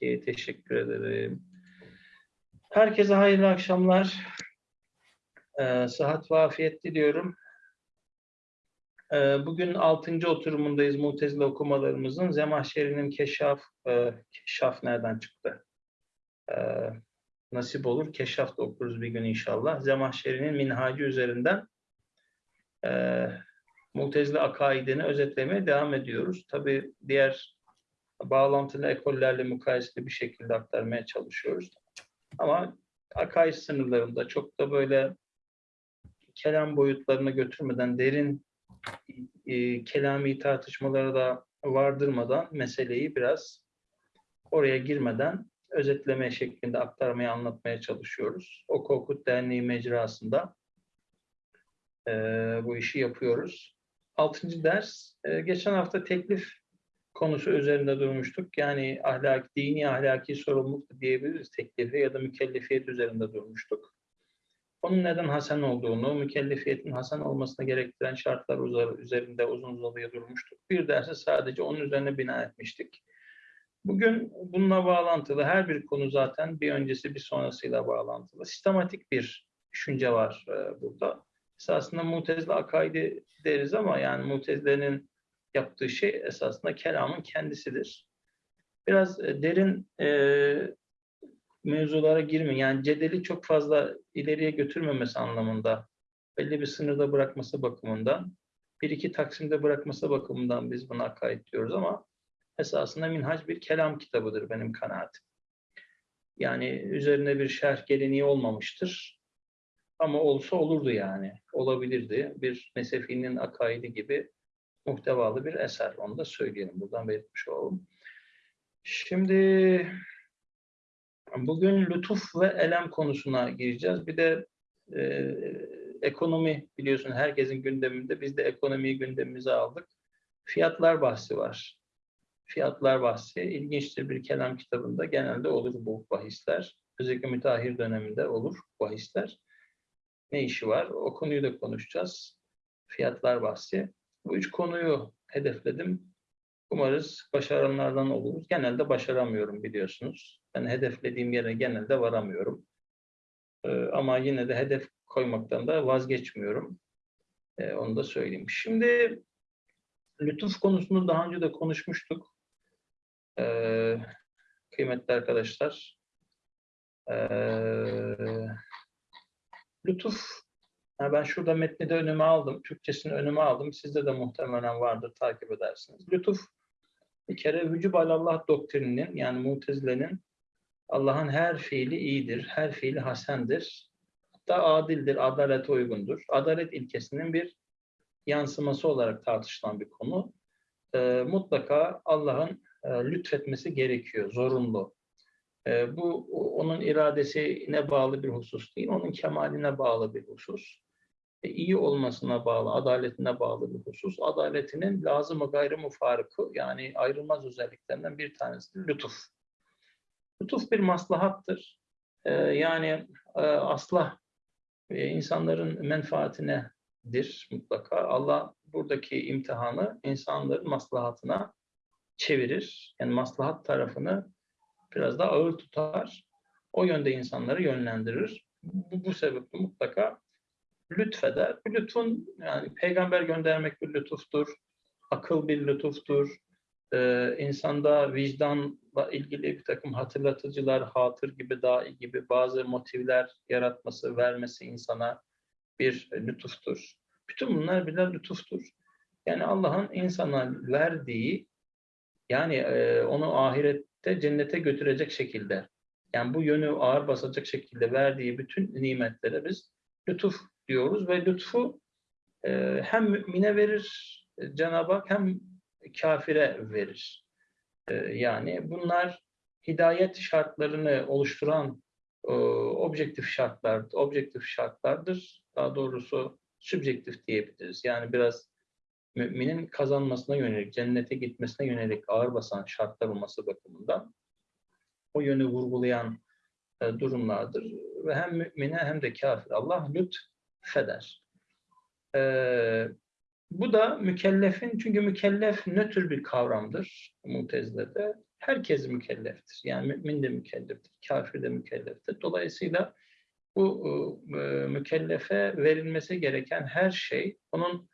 Peki, teşekkür ederim. Herkese hayırlı akşamlar. Ee, sıhhat ve afiyet diliyorum. Ee, bugün 6. oturumundayız Mutezile okumalarımızın. Zemahşeri'nin keşaf, e, keşaf nereden çıktı? Ee, nasip olur, keşaf da okuruz bir gün inşallah. Zemahşeri'nin minhacı üzerinden e, Mutezile akaidini özetlemeye devam ediyoruz. Tabii diğer bağlantılı ekollerle mukayeseli bir şekilde aktarmaya çalışıyoruz. Ama akaid sınırlarında çok da böyle kelam boyutlarına götürmeden derin e, kelami tartışmalara da vardırmadan meseleyi biraz oraya girmeden özetleme şeklinde aktarmaya anlatmaya çalışıyoruz. O Korkut Derneği mecrasında e, bu işi yapıyoruz. Altıncı ders, e, geçen hafta teklif konusu üzerinde durmuştuk. Yani ahlak, dini ahlaki sorumluluk diyebiliriz teklifi ya da mükellefiyet üzerinde durmuştuk. Onun neden hasen olduğunu, mükellefiyetin hasen olmasına gerektiren şartlar üzerinde uzun uzadıya durmuştuk. Bir dersi sadece onun üzerine bina etmiştik. Bugün bununla bağlantılı her bir konu zaten bir öncesi bir sonrasıyla bağlantılı. Sistematik bir düşünce var e, burada. Esasında mutezile akaidi deriz ama yani mutezilerin yaptığı şey esasında kelamın kendisidir. Biraz e, derin e, mevzulara girme. Yani cedeli çok fazla ileriye götürmemesi anlamında, belli bir sınırda bırakması bakımından, bir iki taksimde bırakması bakımından biz buna akaid diyoruz ama esasında minhac bir kelam kitabıdır benim kanaatim. Yani üzerine bir şerh geleneği olmamıştır. Ama olsa olurdu yani. Olabilirdi. Bir Nesefi'nin akaidi gibi muhtevalı bir eser. Onu da söyleyelim. Buradan belirtmiş olalım. Şimdi bugün lütuf ve elem konusuna gireceğiz. Bir de e, ekonomi biliyorsun herkesin gündeminde. Biz de ekonomiyi gündemimize aldık. Fiyatlar bahsi var. Fiyatlar bahsi ilginçtir bir kelam kitabında genelde olur bu bahisler. Özellikle müteahhir döneminde olur bahisler. Ne işi var? O konuyu da konuşacağız. Fiyatlar bahsi. Bu üç konuyu hedefledim. Umarız başaranlardan oluruz. Genelde başaramıyorum biliyorsunuz. Ben hedeflediğim yere genelde varamıyorum. Ee, ama yine de hedef koymaktan da vazgeçmiyorum. Ee, onu da söyleyeyim. Şimdi lütuf konusunu daha önce de konuşmuştuk. Ee, kıymetli arkadaşlar. Ee, lütuf yani ben şurada metni de önüme aldım. Türkçesini önüme aldım. Sizde de muhtemelen vardır. Takip edersiniz. Lütuf bir kere vücub alallah doktrininin yani mutezilenin Allah'ın her fiili iyidir, her fiili hasendir. Hatta adildir, adalete uygundur. Adalet ilkesinin bir yansıması olarak tartışılan bir konu. E, mutlaka Allah'ın e, lütfetmesi gerekiyor, zorunlu. E, bu onun iradesine bağlı bir husus değil, onun kemaline bağlı bir husus. E, iyi olmasına bağlı, adaletine bağlı bir husus. Adaletinin lazım-ı gayrı mufarıkı yani ayrılmaz özelliklerinden bir tanesi lütuf. Lütuf bir maslahattır. E, yani e, aslah e, insanların menfaatinedir mutlaka. Allah buradaki imtihanı insanların maslahatına çevirir. Yani maslahat tarafını biraz daha ağır tutar. O yönde insanları yönlendirir. Bu, bu sebeple mutlaka lütfeder. Bu lütfun yani peygamber göndermek bir lütuftur. Akıl bir lütuftur. Ee, insanda vicdanla ilgili bir takım hatırlatıcılar, hatır gibi, dahi gibi bazı motivler yaratması, vermesi insana bir lütuftur. Bütün bunlar birer lütuftur. Yani Allah'ın insana verdiği, yani e, onu ahirette cennete götürecek şekilde, yani bu yönü ağır basacak şekilde verdiği bütün nimetlere biz lütuf diyoruz ve lütfu e, hem mümine verir Cenab-ı Hak hem kafire verir. E, yani bunlar hidayet şartlarını oluşturan e, objektif şartlar, objektif şartlardır. Daha doğrusu subjektif diyebiliriz. Yani biraz müminin kazanmasına yönelik, cennete gitmesine yönelik ağır basan şartlar olması bakımından o yönü vurgulayan e, durumlardır. Ve hem mümine hem de kafir Allah lütfeder. Ee, bu da mükellefin, çünkü mükellef nötr bir kavramdır Mutezile'de. herkes mükelleftir. Yani mümin de mükelleftir, kafir de mükelleftir. Dolayısıyla bu e, mükellefe verilmesi gereken her şey onun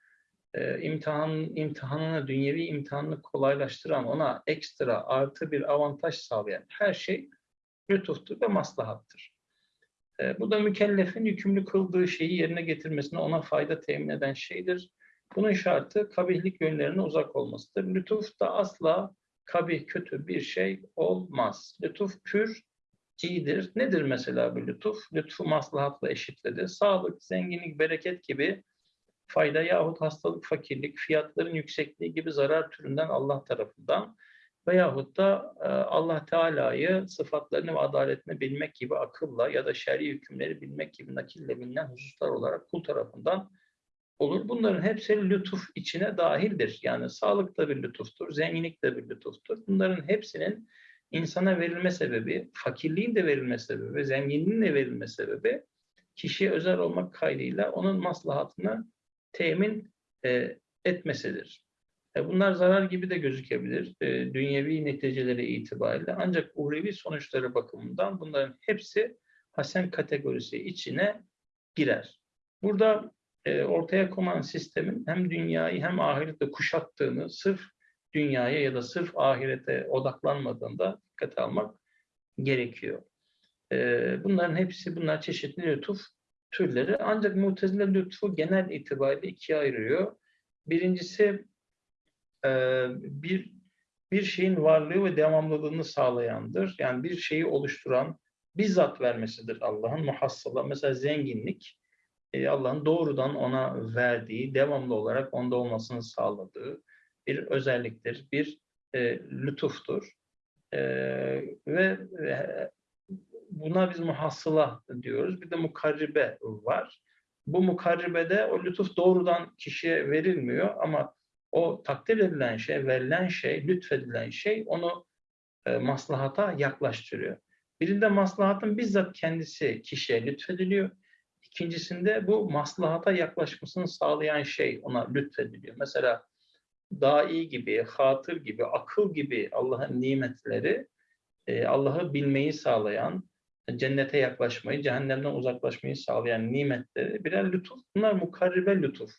e, imtihan, imtihanını, dünyevi imtihanını kolaylaştıran, ona ekstra artı bir avantaj sağlayan her şey lütuftur ve maslahattır. E, bu da mükellefin yükümlü kıldığı şeyi yerine getirmesine ona fayda temin eden şeydir. Bunun şartı kabihlik yönlerine uzak olmasıdır. Lütuf da asla kabih, kötü bir şey olmaz. Lütuf pür iyidir. Nedir mesela bu lütuf? Lütfu maslahatla eşitledi. Sağlık, zenginlik, bereket gibi fayda yahut hastalık, fakirlik, fiyatların yüksekliği gibi zarar türünden Allah tarafından veyahut da e, Allah Teala'yı sıfatlarını ve adaletini bilmek gibi akılla ya da şer'i hükümleri bilmek gibi nakille bilinen hususlar olarak kul tarafından olur. Bunların hepsi lütuf içine dahildir. Yani sağlık da bir lütuftur, zenginlik de bir lütuftur. Bunların hepsinin insana verilme sebebi, fakirliğin de verilme sebebi, zenginliğin de verilme sebebi kişiye özel olmak kaydıyla onun maslahatını temin e, etmesidir. E, bunlar zarar gibi de gözükebilir e, dünyevi neticeleri itibariyle ancak uhrevi sonuçları bakımından bunların hepsi hasen kategorisi içine girer. Burada e, ortaya konan sistemin hem dünyayı hem ahirette kuşattığını sırf dünyaya ya da sırf ahirete odaklanmadığında dikkate almak gerekiyor. Bunların hepsi bunlar çeşitli lütuf türleri. Ancak mutezile lütfu genel itibariyle ikiye ayırıyor. Birincisi e, bir bir şeyin varlığı ve devamlılığını sağlayandır. Yani bir şeyi oluşturan bizzat vermesidir Allah'ın muhassala. Mesela zenginlik e, Allah'ın doğrudan ona verdiği, devamlı olarak onda olmasını sağladığı bir özelliktir, bir e, lütuftur. E, ve e, buna biz muhassıla diyoruz. Bir de mukarribe var. Bu mukarribede o lütuf doğrudan kişiye verilmiyor ama o takdir edilen şey, verilen şey, lütfedilen şey onu e, maslahata yaklaştırıyor. Birinde maslahatın bizzat kendisi kişiye lütfediliyor. İkincisinde bu maslahata yaklaşmasını sağlayan şey ona lütfediliyor. Mesela dahi gibi, hatır gibi, akıl gibi Allah'ın nimetleri e, Allah'ı bilmeyi sağlayan, cennete yaklaşmayı, cehennemden uzaklaşmayı sağlayan nimetleri birer lütuf. Bunlar mukarribe lütuf.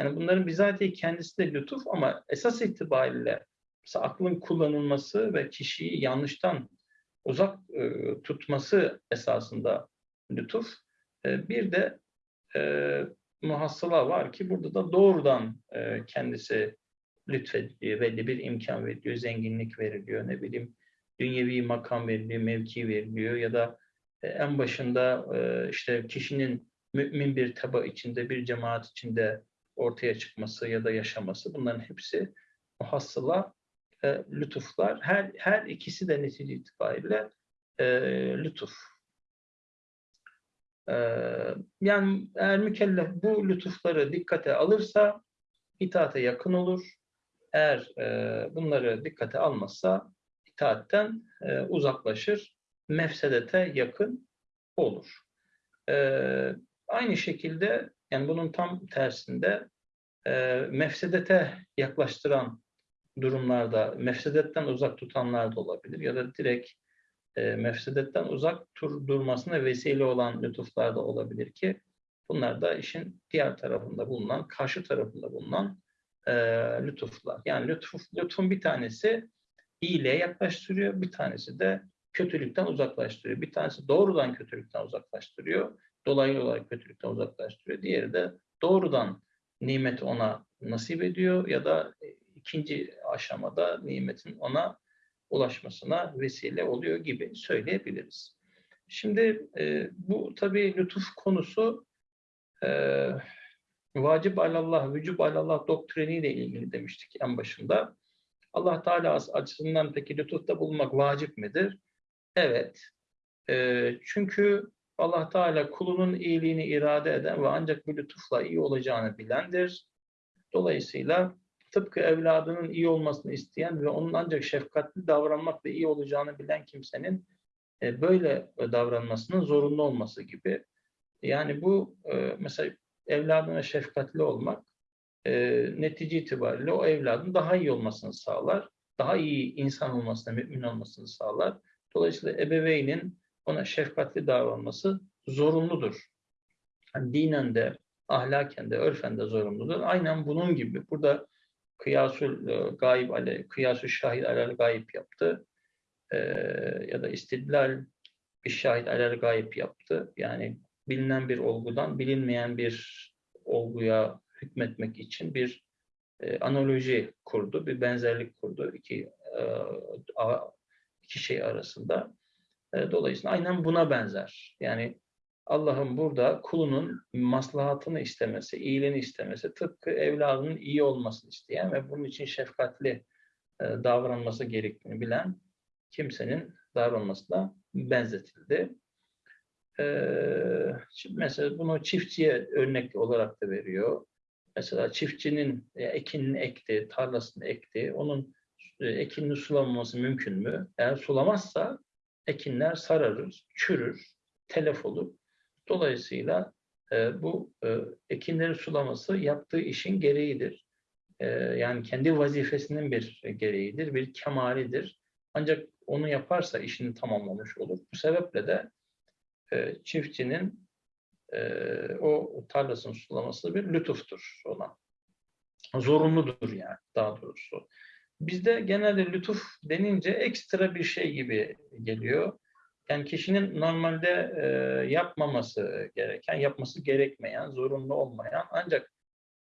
Yani bunların bizatihi kendisi de lütuf ama esas itibariyle aklın kullanılması ve kişiyi yanlıştan uzak e, tutması esasında lütuf. E, bir de e, muhassıla var ki burada da doğrudan e, kendisi lütfediliyor, belli bir imkan veriliyor, zenginlik veriliyor, ne bileyim dünyevi makam veriliyor, mevki veriliyor ya da e, en başında e, işte kişinin mümin bir taba içinde, bir cemaat içinde ortaya çıkması ya da yaşaması bunların hepsi muhassıla e, lütuflar. Her, her ikisi de netice itibariyle e, lütuf. E, yani eğer mükellef bu lütufları dikkate alırsa itaate yakın olur. Eğer e, bunları dikkate almazsa itaatten e, uzaklaşır, mefsedete yakın olur. E, aynı şekilde yani bunun tam tersinde e, mefsedete yaklaştıran durumlarda, mefsedetten uzak tutanlar da olabilir ya da direkt e, mefsedetten uzak tur durmasına vesile olan lütuflar da olabilir ki bunlar da işin diğer tarafında bulunan, karşı tarafında bulunan e, lütuflar. Yani lütuf, lütfun bir tanesi iyiliğe yaklaştırıyor, bir tanesi de kötülükten uzaklaştırıyor. Bir tanesi doğrudan kötülükten uzaklaştırıyor, dolaylı olarak kötülükten uzaklaştırıyor. Diğeri de doğrudan nimeti ona nasip ediyor ya da ikinci aşamada nimetin ona ulaşmasına vesile oluyor gibi söyleyebiliriz. Şimdi e, bu tabii lütuf konusu e, vacip alallah, vücub alallah doktriniyle ilgili demiştik en başında. Allah Teala açısından peki lütufta bulmak vacip midir? Evet. E, çünkü Allah Teala kulunun iyiliğini irade eden ve ancak bu lütufla iyi olacağını bilendir. Dolayısıyla tıpkı evladının iyi olmasını isteyen ve onun ancak şefkatli davranmakla iyi olacağını bilen kimsenin e, böyle davranmasının zorunlu olması gibi. Yani bu e, mesela evladına şefkatli olmak e, netice itibariyle o evladın daha iyi olmasını sağlar. daha iyi insan olmasına, mümin olmasını sağlar. Dolayısıyla ebeveynin ona şefkatli davranması zorunludur. Yani dinen de, ahlaken de, örfen de zorunludur. Aynen bunun gibi. Burada kıyasül e, gayb ale, kıyasül şahit alel gayb yaptı. Ee, ya da istidlal bir şahit alel gayb yaptı. Yani bilinen bir olgudan bilinmeyen bir olguya hükmetmek için bir e, analoji kurdu, bir benzerlik kurdu iki e, a- iki şey arasında. E, dolayısıyla aynen buna benzer. Yani Allah'ın burada kulunun maslahatını istemesi, iyiliğini istemesi, tıpkı evladının iyi olmasını isteyen ve bunun için şefkatli e, davranması gerektiğini bilen kimsenin davranmasına benzetildi. Ee, şimdi mesela bunu çiftçiye örnek olarak da veriyor. Mesela çiftçinin e, ekinini ekti, tarlasını ekti. Onun e, ekinini sulamaması mümkün mü? Eğer sulamazsa ekinler sararır, çürür, telef olur. Dolayısıyla e, bu e, ekinleri sulaması yaptığı işin gereğidir. E, yani kendi vazifesinin bir gereğidir, bir kemalidir. Ancak onu yaparsa işini tamamlamış olur. Bu sebeple de e, çiftçinin e, o tarlasını sulaması bir lütuftur ona. Zorunludur yani daha doğrusu. Bizde genelde lütuf denince ekstra bir şey gibi geliyor. Yani kişinin normalde e, yapmaması gereken, yapması gerekmeyen, zorunlu olmayan ancak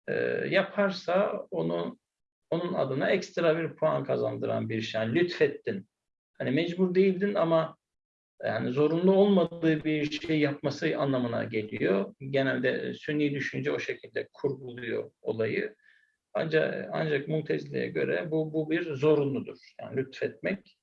e, yaparsa onu onun adına ekstra bir puan kazandıran bir şey. Yani lütfettin. Hani mecbur değildin ama yani zorunlu olmadığı bir şey yapması anlamına geliyor. Genelde sünni düşünce o şekilde kurguluyor olayı. Ancak ancak Mutezile'ye göre bu bu bir zorunludur. Yani lütfetmek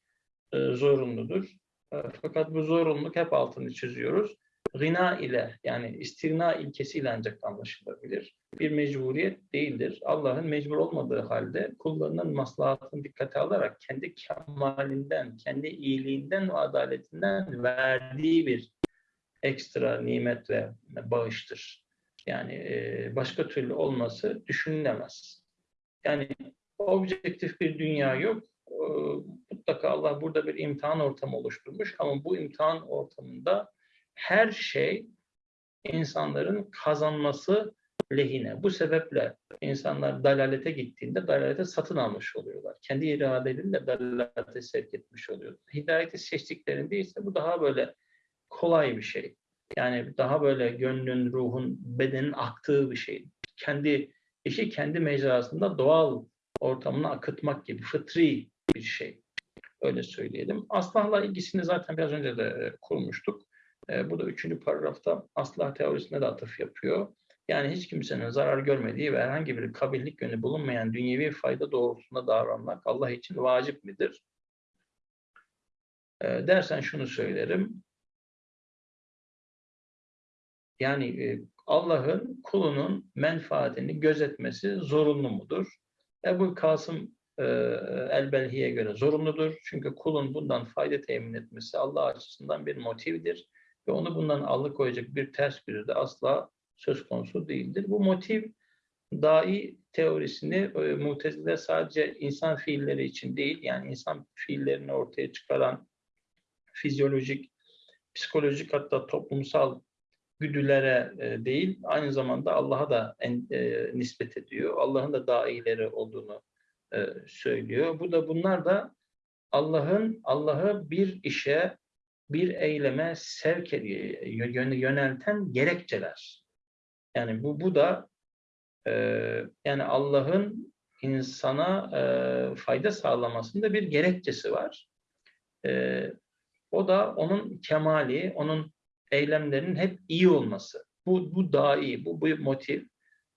e, zorunludur. E, fakat bu zorunluluk hep altını çiziyoruz. Gina ile yani istirna ilkesiyle ancak anlaşılabilir. Bir mecburiyet değildir. Allah'ın mecbur olmadığı halde kullarının maslahatını dikkate alarak kendi kemalinden, kendi iyiliğinden ve adaletinden verdiği bir ekstra nimet ve bağıştır. Yani e, başka türlü olması düşünülemez. Yani objektif bir dünya yok. E, mutlaka Allah burada bir imtihan ortamı oluşturmuş ama bu imtihan ortamında her şey insanların kazanması lehine. Bu sebeple insanlar dalalete gittiğinde dalalete satın almış oluyorlar. Kendi iradeleriyle dalalete sevk etmiş oluyor. Hidayeti seçtiklerinde ise bu daha böyle kolay bir şey. Yani daha böyle gönlün, ruhun, bedenin aktığı bir şey. Kendi işi kendi mecrasında doğal ortamına akıtmak gibi fıtri bir şey. Öyle söyleyelim. Aslahla ilgisini zaten biraz önce de e, kurmuştuk. E, bu da üçüncü paragrafta aslah teorisine de atıf yapıyor. Yani hiç kimsenin zarar görmediği ve herhangi bir kabillik yönü bulunmayan dünyevi fayda doğrultusunda davranmak Allah için vacip midir? E, dersen şunu söylerim. Yani e, Allah'ın kulunun menfaatini gözetmesi zorunlu mudur? Ebu Kasım e, Elbelhi'ye göre zorunludur. Çünkü kulun bundan fayda temin etmesi Allah açısından bir motivdir ve onu bundan alıkoyacak bir ters biri de asla söz konusu değildir. Bu motiv dahi teorisini e, mutezile sadece insan fiilleri için değil, yani insan fiillerini ortaya çıkaran fizyolojik, psikolojik hatta toplumsal güdülere e, değil, aynı zamanda Allah'a da e, nispet ediyor. Allah'ın da dahileri olduğunu e, söylüyor. Bu da bunlar da Allah'ın Allah'ı bir işe bir eyleme sevk yönelten gerekçeler. Yani bu bu da yani Allah'ın insana fayda sağlamasında bir gerekçesi var. O da onun kemali, onun eylemlerinin hep iyi olması. Bu, bu daha iyi, bu, bu motiv.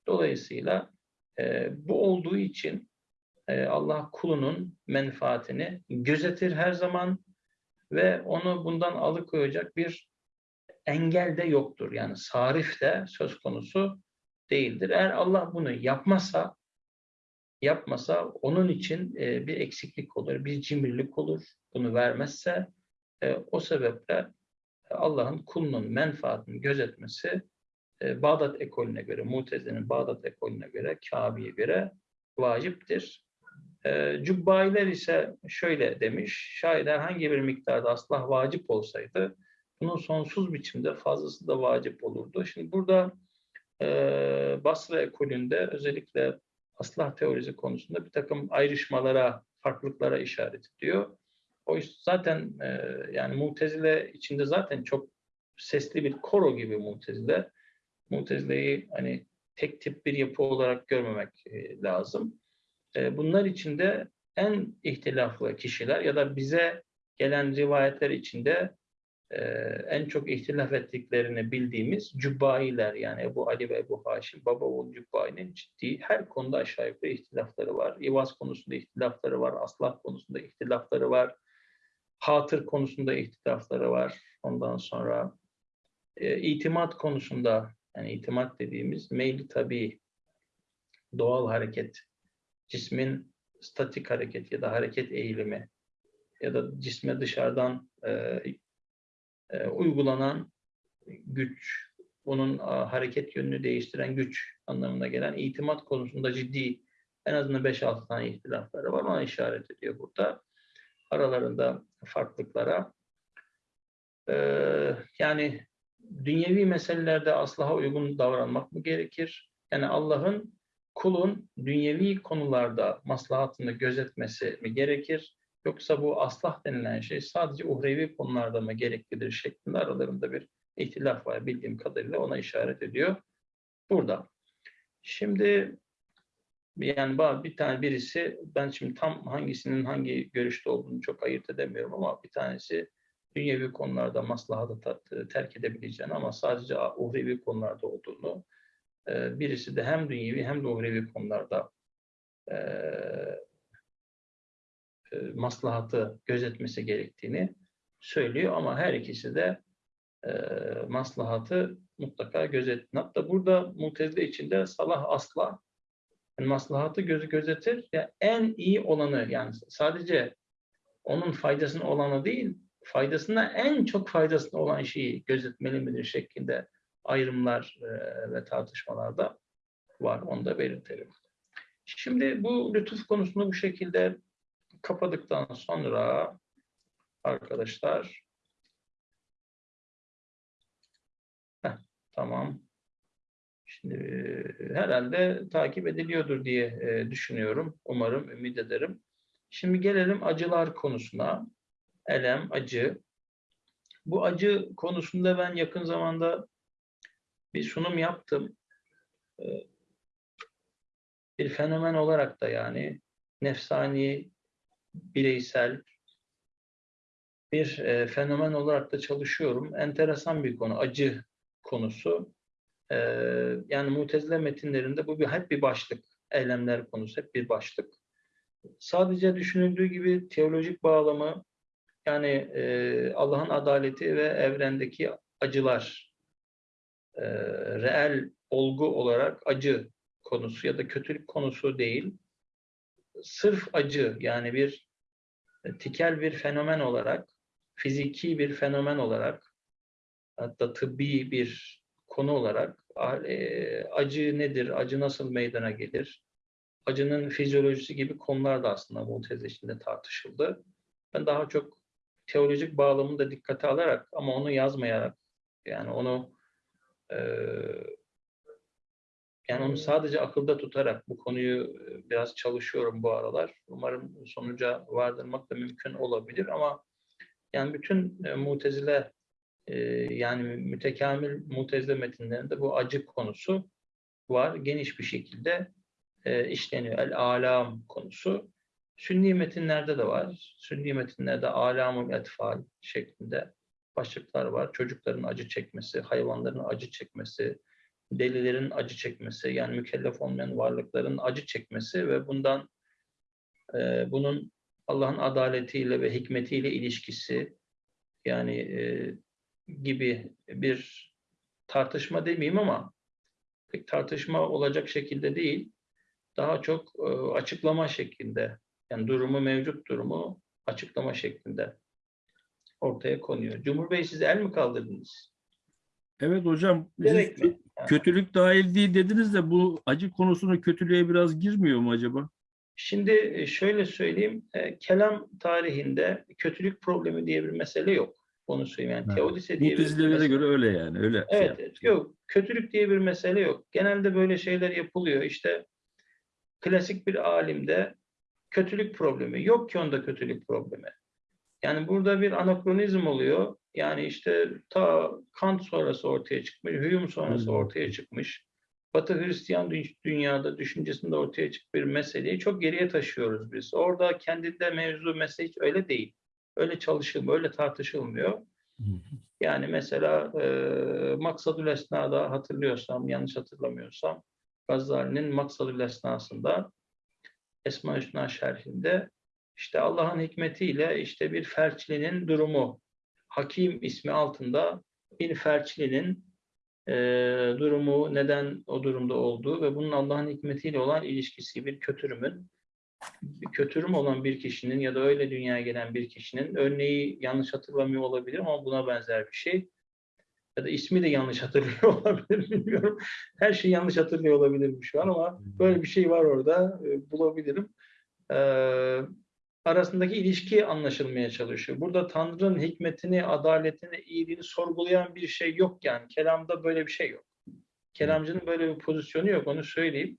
Dolayısıyla e, bu olduğu için e, Allah kulunun menfaatini gözetir her zaman ve onu bundan alıkoyacak bir engel de yoktur. Yani sarif de söz konusu değildir. Eğer Allah bunu yapmasa yapmasa onun için e, bir eksiklik olur, bir cimrilik olur. Bunu vermezse e, o sebeple Allah'ın kulunun menfaatini gözetmesi e, Bağdat ekolüne göre, Mutezile'nin Bağdat ekolüne göre, Kabe'ye göre vaciptir. E, ise şöyle demiş, şayet herhangi bir miktarda aslah vacip olsaydı bunun sonsuz biçimde fazlası da vacip olurdu. Şimdi burada e, Basra ekolünde özellikle aslah teorisi konusunda bir takım ayrışmalara, farklılıklara işaret ediyor. O zaten e, yani Mutezile içinde zaten çok sesli bir koro gibi Mutezile. Mutezile'yi hani tek tip bir yapı olarak görmemek e, lazım. E, bunlar içinde en ihtilaflı kişiler ya da bize gelen rivayetler içinde e, en çok ihtilaf ettiklerini bildiğimiz Cübbailer yani Ebu Ali ve Ebu Haşim, Baba oğul Cübbai'nin ciddi her konuda aşağı yukarı ihtilafları var. İvaz konusunda ihtilafları var, aslah konusunda ihtilafları var, hatır konusunda ihtilafları var. Ondan sonra e, itimat konusunda yani itimat dediğimiz meyli tabi doğal hareket, cismin statik hareket ya da hareket eğilimi ya da cisme dışarıdan e, e, uygulanan güç, bunun a, hareket yönünü değiştiren güç anlamına gelen itimat konusunda ciddi en azından 5-6 tane ihtilafları var. Ona işaret ediyor burada. Aralarında farklılıklara. Ee, yani dünyevi meselelerde aslaha uygun davranmak mı gerekir? Yani Allah'ın kulun dünyevi konularda maslahatını gözetmesi mi gerekir? Yoksa bu aslah denilen şey sadece uhrevi konularda mı gereklidir şeklinde aralarında bir ihtilaf var bildiğim kadarıyla ona işaret ediyor. Burada. Şimdi yani bir tane birisi ben şimdi tam hangisinin hangi görüşte olduğunu çok ayırt edemiyorum ama bir tanesi dünyevi konularda maslahatı terk edebileceğini ama sadece uhrevi konularda olduğunu birisi de hem dünyevi hem de uhrevi konularda maslahatı gözetmesi gerektiğini söylüyor ama her ikisi de maslahatı mutlaka gözet. Hatta burada mutezile içinde salah asla yani maslahatı gözü gözetir. Ya en iyi olanı yani sadece onun faydasına olanı değil, faydasına en çok faydasına olan şeyi gözetmeli midir şeklinde ayrımlar e, ve tartışmalarda var. Onu da belirtelim. Şimdi bu lütuf konusunu bu şekilde kapadıktan sonra arkadaşlar heh, tamam. Herhalde takip ediliyordur diye düşünüyorum. Umarım, ümit ederim. Şimdi gelelim acılar konusuna. Elem, acı. Bu acı konusunda ben yakın zamanda bir sunum yaptım. Bir fenomen olarak da yani nefsani, bireysel bir fenomen olarak da çalışıyorum. Enteresan bir konu, acı konusu. Yani mutezile metinlerinde bu bir hep bir başlık. Eylemler konusu hep bir başlık. Sadece düşünüldüğü gibi teolojik bağlamı yani e, Allah'ın adaleti ve evrendeki acılar e, reel olgu olarak acı konusu ya da kötülük konusu değil. Sırf acı yani bir tikel bir fenomen olarak, fiziki bir fenomen olarak hatta tıbbi bir konu olarak e, acı nedir, acı nasıl meydana gelir, acının fizyolojisi gibi konular da aslında bu tez içinde tartışıldı. Ben daha çok teolojik bağlamını da dikkate alarak ama onu yazmayarak yani onu e, yani onu sadece akılda tutarak bu konuyu biraz çalışıyorum bu aralar. Umarım sonuca vardırmak da mümkün olabilir ama yani bütün e, mutezile e, yani mütekamil mutezile metinlerinde bu acı konusu var. Geniş bir şekilde e, işleniyor. El-alam konusu. Sünni metinlerde de var. Sünni metinlerde alamul etfal şeklinde başlıklar var. Çocukların acı çekmesi, hayvanların acı çekmesi, delilerin acı çekmesi, yani mükellef olmayan varlıkların acı çekmesi ve bundan e, bunun Allah'ın adaletiyle ve hikmetiyle ilişkisi yani e, gibi bir tartışma demeyeyim ama pek tartışma olacak şekilde değil, daha çok e, açıklama şeklinde yani durumu mevcut durumu açıklama şeklinde ortaya konuyor. Cumhur Bey siz el mi kaldırdınız? Evet hocam. Mi? Kötülük dahil değil dediniz de bu acı konusuna kötülüğe biraz girmiyor mu acaba? Şimdi e, şöyle söyleyeyim, e, kelam tarihinde kötülük problemi diye bir mesele yok. Onu söyleyeyim. Yani Evet. teodise diye Mutezilelere mesele- göre öyle yani. Öyle şey Evet, evet. yok. Kötülük diye bir mesele yok. Genelde böyle şeyler yapılıyor. İşte klasik bir alimde kötülük problemi. Yok ki onda kötülük problemi. Yani burada bir anakronizm oluyor. Yani işte ta Kant sonrası ortaya çıkmış, Hume sonrası Hmm. ortaya çıkmış. Batı Hristiyan dü- dünyada düşüncesinde ortaya çıkmış bir meseleyi çok geriye taşıyoruz biz. Orada kendinde mevzu mesele hiç öyle değil. Öyle çalışılmıyor, öyle tartışılmıyor. Yani mesela e, Maksadül Esna'da hatırlıyorsam, yanlış hatırlamıyorsam Gazali'nin Maksadül Esna'sında Esma Hüsna şerhinde işte Allah'ın hikmetiyle işte bir felçlinin durumu, Hakim ismi altında bir felçlinin e, durumu, neden o durumda olduğu ve bunun Allah'ın hikmetiyle olan ilişkisi, bir kötürümün, kötürüm olan bir kişinin ya da öyle dünyaya gelen bir kişinin örneği yanlış hatırlamıyor olabilir ama buna benzer bir şey. Ya da ismi de yanlış hatırlıyor olabilir bilmiyorum. Her şeyi yanlış hatırlıyor olabilirim şu an ama böyle bir şey var orada e, bulabilirim. Ee, arasındaki ilişki anlaşılmaya çalışıyor. Burada Tanrı'nın hikmetini, adaletini, iyiliğini sorgulayan bir şey yok yani. Kelamda böyle bir şey yok. Kelamcının böyle bir pozisyonu yok onu söyleyeyim.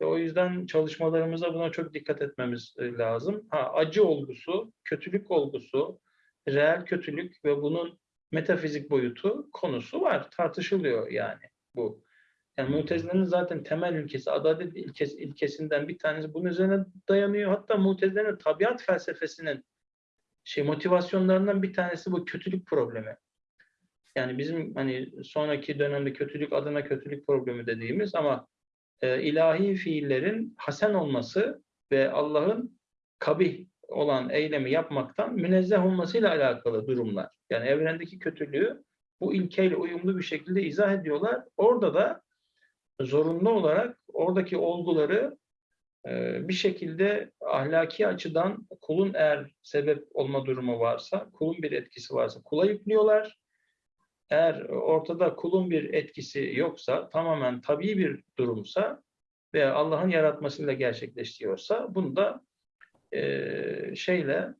Ve o yüzden çalışmalarımızda buna çok dikkat etmemiz e, lazım. Ha, acı olgusu, kötülük olgusu, reel kötülük ve bunun metafizik boyutu konusu var. Tartışılıyor yani bu. Yani Mutezile'nin zaten temel ilkesi, adalet ilkesi, ilkesinden bir tanesi bunun üzerine dayanıyor. Hatta Mutezile'nin tabiat felsefesinin şey motivasyonlarından bir tanesi bu kötülük problemi. Yani bizim hani sonraki dönemde kötülük adına kötülük problemi dediğimiz ama e, ilahi fiillerin hasen olması ve Allah'ın kabih olan eylemi yapmaktan münezzeh olmasıyla alakalı durumlar. Yani evrendeki kötülüğü bu ilkeyle uyumlu bir şekilde izah ediyorlar. Orada da zorunlu olarak oradaki olguları e, bir şekilde ahlaki açıdan kulun eğer sebep olma durumu varsa, kulun bir etkisi varsa kula yüklüyorlar. Eğer ortada kulun bir etkisi yoksa, tamamen tabii bir durumsa veya Allah'ın yaratmasıyla gerçekleşiyorsa bunu da e, şeyle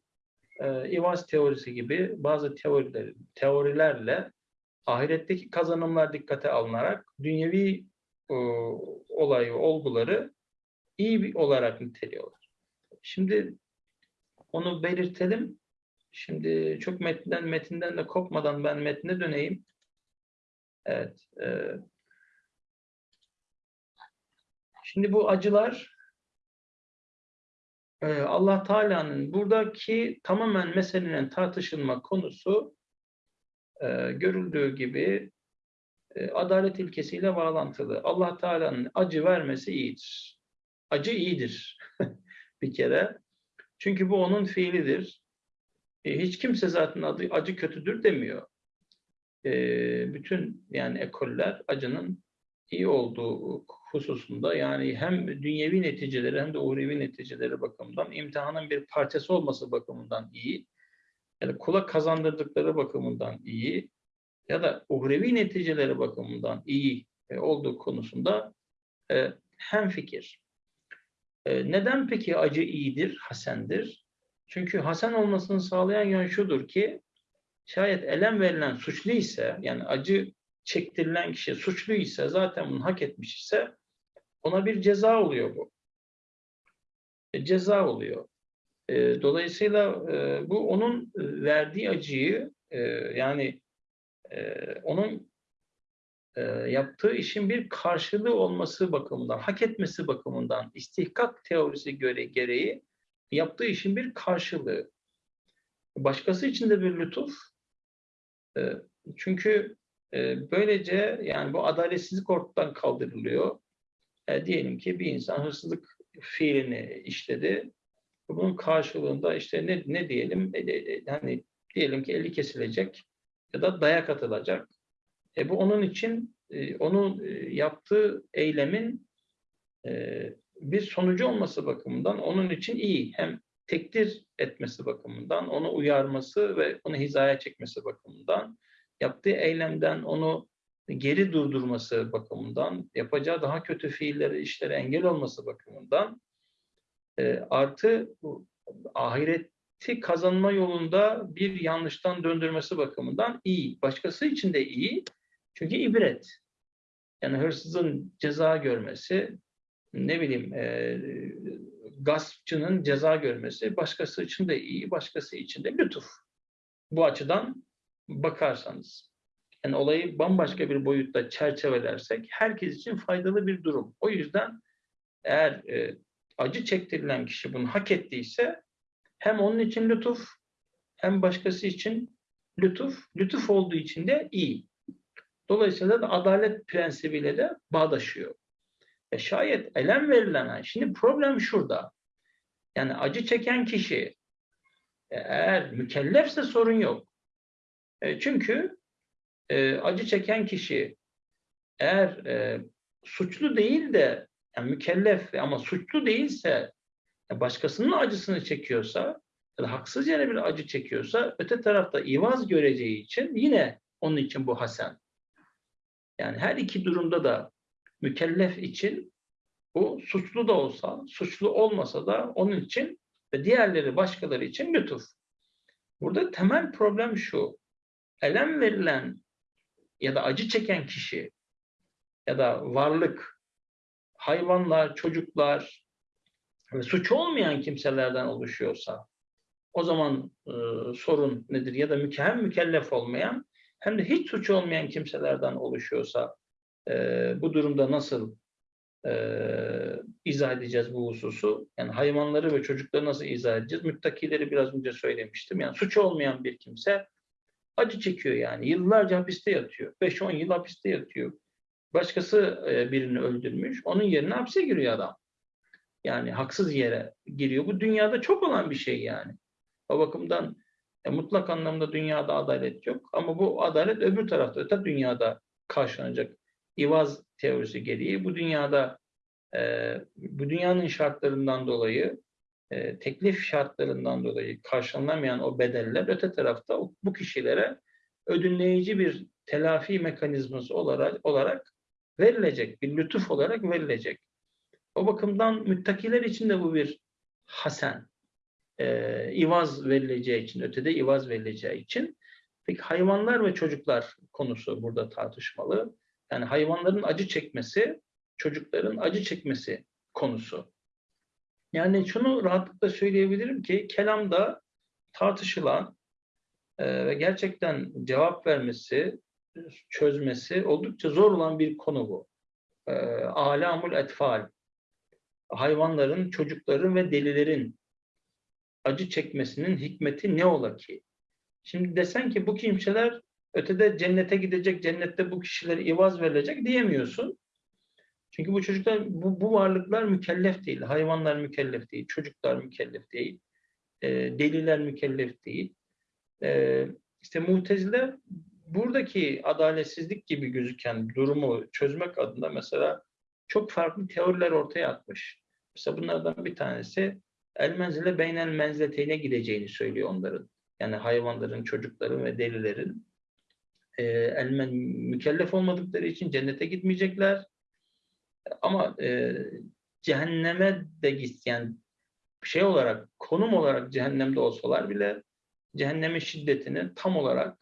e, İvaz teorisi gibi bazı teoriler, teorilerle ahiretteki kazanımlar dikkate alınarak dünyevi e, olayı, olguları iyi bir olarak niteliyorlar. Şimdi onu belirtelim. Şimdi çok metinden metinden de kopmadan ben metne döneyim. Evet. e, şimdi bu acılar e, Allah Teala'nın buradaki tamamen meselenin tartışılma konusu e, görüldüğü gibi e, adalet ilkesiyle bağlantılı. Allah Teala'nın acı vermesi iyidir. Acı iyidir bir kere. Çünkü bu onun fiilidir. E, hiç kimse zaten adı acı kötüdür demiyor. E, bütün yani ekoller acının iyi olduğu hususunda yani hem dünyevi neticeleri hem de uhrevi neticeleri bakımından imtihanın bir parçası olması bakımından iyi ya da kula kazandırdıkları bakımından iyi ya da uhrevi neticeleri bakımından iyi e, olduğu konusunda e, hem fikir. E, neden peki acı iyidir, hasendir? Çünkü hasen olmasını sağlayan yön şudur ki şayet elem verilen suçlu ise yani acı çektirilen kişi suçlu ise zaten bunu hak etmiş ise ona bir ceza oluyor bu. E, ceza oluyor. E, dolayısıyla e, bu onun e, verdiği acıyı e, yani e, onun e, yaptığı işin bir karşılığı olması bakımından, hak etmesi bakımından, istihkak teorisi göre gereği yaptığı işin bir karşılığı. Başkası için de bir lütuf. E, çünkü e, böylece yani bu adaletsizlik ortadan kaldırılıyor. E, diyelim ki bir insan hırsızlık fiilini işledi. Bunun karşılığında işte ne, ne diyelim? E, e, hani diyelim ki eli kesilecek ya da dayak atılacak. E, bu onun için onun yaptığı eylemin bir sonucu olması bakımından onun için iyi. Hem tekdir etmesi bakımından, onu uyarması ve onu hizaya çekmesi bakımından, yaptığı eylemden onu geri durdurması bakımından, yapacağı daha kötü fiilleri, işlere engel olması bakımından E, artı ahireti kazanma yolunda bir yanlıştan döndürmesi bakımından iyi. Başkası için de iyi. Çünkü ibret. Yani hırsızın ceza görmesi, ne bileyim e, gaspçının ceza görmesi başkası için de iyi, başkası için de lütuf. Bu açıdan bakarsanız. Yani olayı bambaşka bir boyutta çerçevelersek herkes için faydalı bir durum. O yüzden eğer e, acı çektirilen kişi bunu hak ettiyse hem onun için lütuf hem başkası için lütuf, lütuf olduğu için de iyi. Dolayısıyla da adalet prensibiyle de bağdaşıyor. E şayet elem verilen, şimdi problem şurada. Yani acı çeken kişi e, eğer mükellefse sorun yok. E, çünkü e, acı çeken kişi eğer e, suçlu değil de yani mükellef ama suçlu değilse ya başkasının acısını çekiyorsa ya da haksız yere bir acı çekiyorsa öte tarafta ivaz göreceği için yine onun için bu hasen. Yani her iki durumda da mükellef için bu suçlu da olsa, suçlu olmasa da onun için ve diğerleri başkaları için lütuf. Burada temel problem şu. Elem verilen ya da acı çeken kişi ya da varlık, hayvanlar, çocuklar ve suçu olmayan kimselerden oluşuyorsa o zaman e, sorun nedir? Ya da hem mükellef olmayan hem de hiç suçu olmayan kimselerden oluşuyorsa e, bu durumda nasıl e, izah edeceğiz bu hususu? Yani hayvanları ve çocukları nasıl izah edeceğiz? Müttakileri biraz önce söylemiştim. Yani suçu olmayan bir kimse acı çekiyor yani. Yıllarca hapiste yatıyor. 5-10 yıl hapiste yatıyor. Başkası e, birini öldürmüş. Onun yerine hapse giriyor adam. Yani haksız yere giriyor. Bu dünyada çok olan bir şey yani. O bakımdan e, mutlak anlamda dünyada adalet yok. Ama bu adalet öbür tarafta, öte dünyada karşılanacak. İvaz teorisi gereği bu dünyada e, bu dünyanın şartlarından dolayı e, teklif şartlarından dolayı karşılanamayan o bedeller öte tarafta bu kişilere ödünleyici bir telafi mekanizması olarak, olarak verilecek, bir lütuf olarak verilecek. O bakımdan müttakiler için de bu bir hasen, e, ivaz verileceği için, ötede ivaz verileceği için. Peki hayvanlar ve çocuklar konusu burada tartışmalı. Yani hayvanların acı çekmesi, çocukların acı çekmesi konusu. Yani şunu rahatlıkla söyleyebilirim ki kelamda tartışılan e, ve gerçekten cevap vermesi, çözmesi oldukça zor olan bir konu bu. E, alamul etfal, hayvanların, çocukların ve delilerin acı çekmesinin hikmeti ne ola ki? Şimdi desen ki bu kimseler ötede cennete gidecek, cennette bu kişilere ivaz verilecek diyemiyorsun. Çünkü bu çocuklar, bu, bu varlıklar mükellef değil. Hayvanlar mükellef değil, çocuklar mükellef değil, e, deliler mükellef değil. E, işte mutezile buradaki adaletsizlik gibi gözüken durumu çözmek adına mesela çok farklı teoriler ortaya atmış. Mesela bunlardan bir tanesi el menzile beynel menzileteyne gideceğini söylüyor onların. Yani hayvanların, çocukların ve delilerin e, elmen mükellef olmadıkları için cennete gitmeyecekler. Ama e, cehenneme de git yani şey olarak konum olarak cehennemde olsalar bile cehennemin şiddetini tam olarak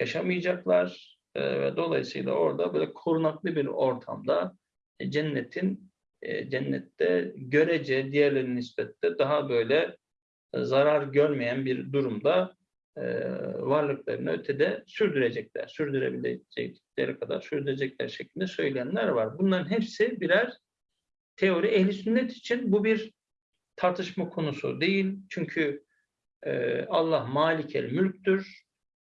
yaşamayacaklar E, ve dolayısıyla orada böyle korunaklı bir ortamda e, cennetin e, cennette görece diğerlerinin nispette daha böyle zarar görmeyen bir durumda e, varlıklarını ötede sürdürecekler. Sürdürebilecekleri kadar sürdürecekler şeklinde söyleyenler var. Bunların hepsi birer teori. Ehli sünnet için bu bir tartışma konusu değil. Çünkü e, Allah malikel mülktür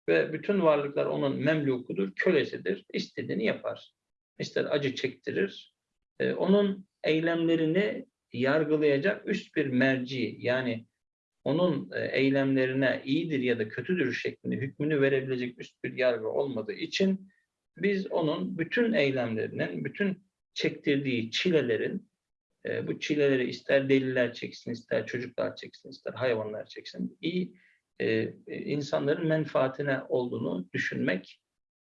ve bütün varlıklar onun memlukudur, kölesidir. İstediğini yapar. İster acı çektirir. E, onun eylemlerini yargılayacak üst bir merci yani onun e, eylemlerine iyidir ya da kötüdür şeklinde hükmünü verebilecek üst bir yargı olmadığı için biz onun bütün eylemlerinin, bütün çektirdiği çilelerin, e, bu çileleri ister deliler çeksin, ister çocuklar çeksin, ister hayvanlar çeksin, iyi e, insanların menfaatine olduğunu düşünmek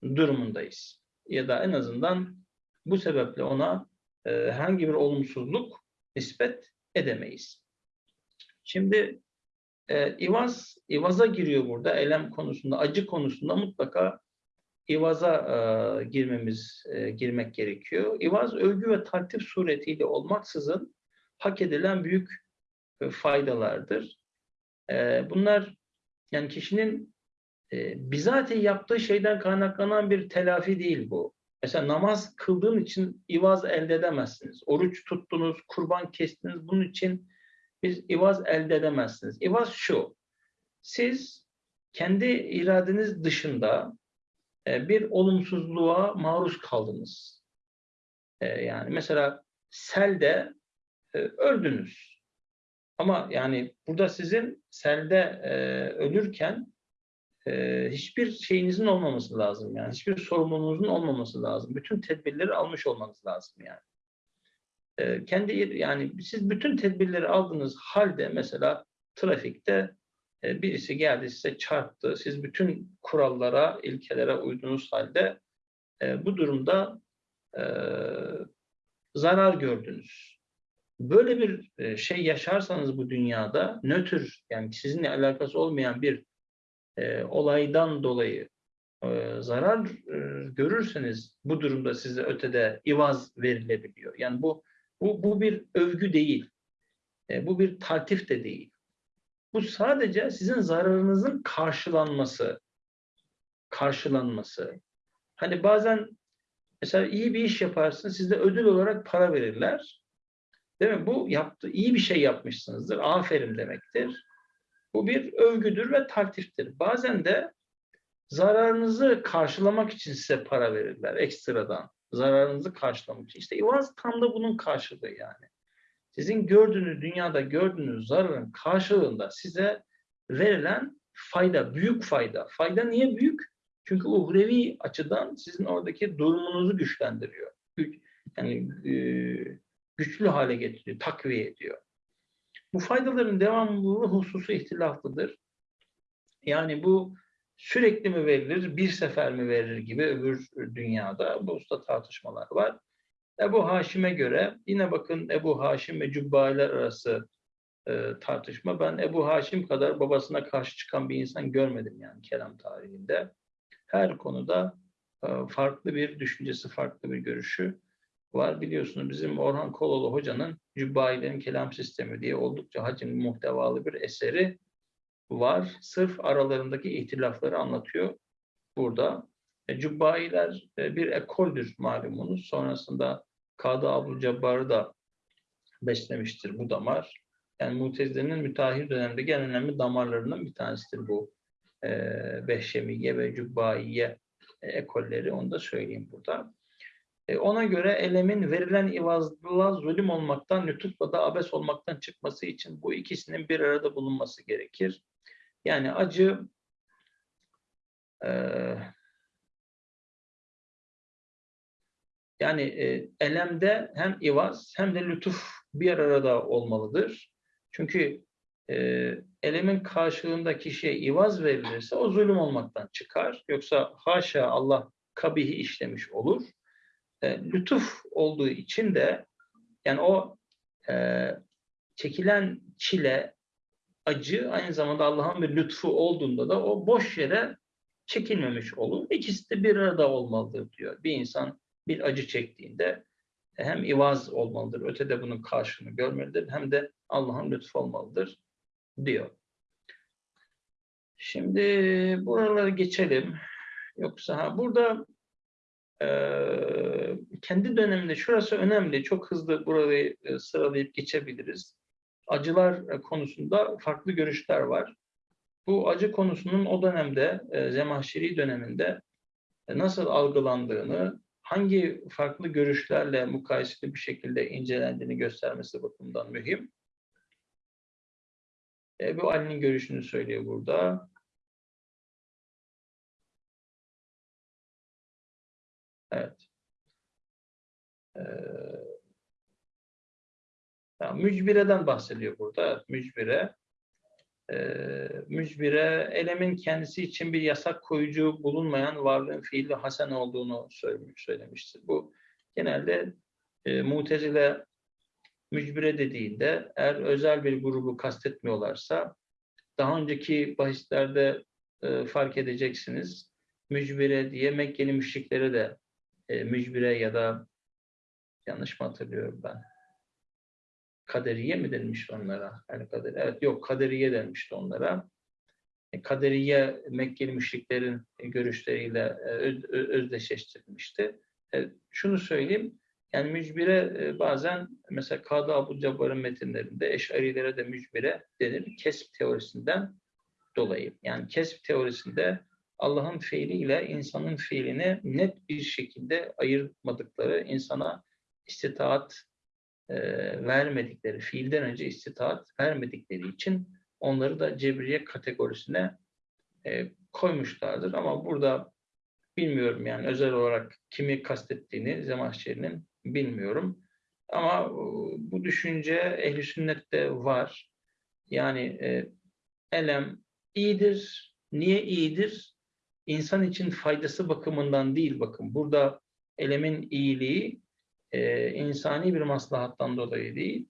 durumundayız. Ya da en azından bu sebeple ona herhangi bir olumsuzluk nispet edemeyiz. Şimdi e, İvaz, İvaz'a giriyor burada. Elem konusunda, acı konusunda mutlaka İvaz'a e, girmemiz, e, girmek gerekiyor. İvaz övgü ve takdir suretiyle olmaksızın hak edilen büyük e, faydalardır. E, bunlar yani kişinin e, bizatihi yaptığı şeyden kaynaklanan bir telafi değil bu. Mesela namaz kıldığın için ivaz elde edemezsiniz. Oruç tuttunuz, kurban kestiniz. Bunun için biz ivaz elde edemezsiniz. İvaz şu. Siz kendi iradeniz dışında e, bir olumsuzluğa maruz kaldınız. E, yani mesela selde e, öldünüz. Ama yani burada sizin selde ölürken hiçbir şeyinizin olmaması lazım yani. Hiçbir sorumluluğunuzun olmaması lazım. Bütün tedbirleri almış olmanız lazım yani. E, kendi yani siz bütün tedbirleri aldığınız halde mesela trafikte e, birisi geldi size çarptı. Siz bütün kurallara, ilkelere uydunuz halde e, bu durumda e, zarar gördünüz. Böyle bir şey yaşarsanız bu dünyada nötr yani sizinle alakası olmayan bir olaydan dolayı zarar görürseniz bu durumda size ötede ivaz verilebiliyor. Yani bu bu, bu bir övgü değil. E, bu bir taltif de değil. Bu sadece sizin zararınızın karşılanması. Karşılanması. Hani bazen mesela iyi bir iş yaparsın, size ödül olarak para verirler. Değil mi? Bu yaptı, iyi bir şey yapmışsınızdır. Aferin demektir. Bu bir övgüdür ve taktiftir. Bazen de zararınızı karşılamak için size para verirler ekstradan. Zararınızı karşılamak için. İşte İvaz tam da bunun karşılığı yani. Sizin gördüğünüz, dünyada gördüğünüz zararın karşılığında size verilen fayda, büyük fayda. Fayda niye büyük? Çünkü uhrevi açıdan sizin oradaki durumunuzu güçlendiriyor. Yani e, güçlü hale getiriyor, takviye ediyor. Bu faydaların devamlılığı hususu ihtilaflıdır. Yani bu sürekli mi verilir, bir sefer mi verilir gibi öbür dünyada bu usta tartışmalar var. Ebu Haşim'e göre yine bakın Ebu Haşim ve Cübbailer arası e, tartışma. Ben Ebu Haşim kadar babasına karşı çıkan bir insan görmedim yani kelam tarihinde. Her konuda e, farklı bir düşüncesi, farklı bir görüşü var. Biliyorsunuz bizim Orhan Kololu Hoca'nın Cübbailerin Kelam Sistemi diye oldukça hacimli muhtevalı bir eseri var. Sırf aralarındaki ihtilafları anlatıyor burada. E, Cübbailer e, bir ekoldür malumunuz. Sonrasında Kadı Abu Cabbar'ı da beslemiştir bu damar. Yani Mutezile'nin müteahhir dönemdeki en önemli damarlarından bir tanesidir bu e, Behşemiye ve Cübbaiye e, ekolleri. Onu da söyleyeyim burada. E, ona göre elemin verilen ivazla zulüm olmaktan, lütufla da abes olmaktan çıkması için bu ikisinin bir arada bulunması gerekir. Yani acı e, yani e, elemde hem ivaz hem de lütuf bir arada olmalıdır. Çünkü e, elemin karşılığında kişiye ivaz verilirse o zulüm olmaktan çıkar. Yoksa haşa Allah kabihi işlemiş olur. E, lütuf olduğu için de yani o e, çekilen çile, acı aynı zamanda Allah'ın bir lütfu olduğunda da o boş yere çekilmemiş olur. İkisi de bir arada olmalıdır diyor. Bir insan bir acı çektiğinde hem ivaz olmalıdır, ötede bunun karşılığını görmelidir, hem de Allah'ın lütfu olmalıdır diyor. Şimdi buraları geçelim. Yoksa ha, burada e, kendi döneminde şurası önemli. Çok hızlı burayı e, sıralayıp geçebiliriz. Acılar konusunda farklı görüşler var. Bu acı konusunun o dönemde, e, Zemahşeri döneminde e, nasıl algılandığını, hangi farklı görüşlerle mukayeseli bir şekilde incelendiğini göstermesi bakımından mühim. Ebu Ali'nin görüşünü söylüyor burada. Evet. Ee, yani mücbireden bahsediyor burada. Mücbire. Ee, mücbire elemin kendisi için bir yasak koyucu bulunmayan varlığın fiili hasen olduğunu söylemiş, söylemiştir. Bu genelde e, mutezile mücbire dediğinde eğer özel bir grubu kastetmiyorlarsa daha önceki bahislerde e, fark edeceksiniz. Mücbire diye Mekkeli müşriklere de e, mücbire ya da yanlış mı hatırlıyorum ben? Kaderiye mi denmişti onlara? Yani kader, evet yok kaderiye denmişti onlara. E, Kaderiye Mekkeli müşriklerin görüşleriyle e, özdeşleştirilmişti. E, Şunu söyleyeyim, yani mücbire bazen mesela Kadı Abu Cabbar'ın metinlerinde eşarilere de mücbire denir. Kesb teorisinden dolayı. Yani kesb teorisinde Allah'ın fiiliyle insanın fiilini net bir şekilde ayırmadıkları, insana istitaat e, vermedikleri, fiilden önce istitaat vermedikleri için onları da cebriye kategorisine e, koymuşlardır. Ama burada bilmiyorum yani özel olarak kimi kastettiğini Zemahşeri'nin bilmiyorum. Ama e, bu düşünce ehli sünnette var. Yani e, elem iyidir. Niye iyidir? İnsan için faydası bakımından değil bakın. Burada elemin iyiliği e, insani bir maslahattan dolayı değil,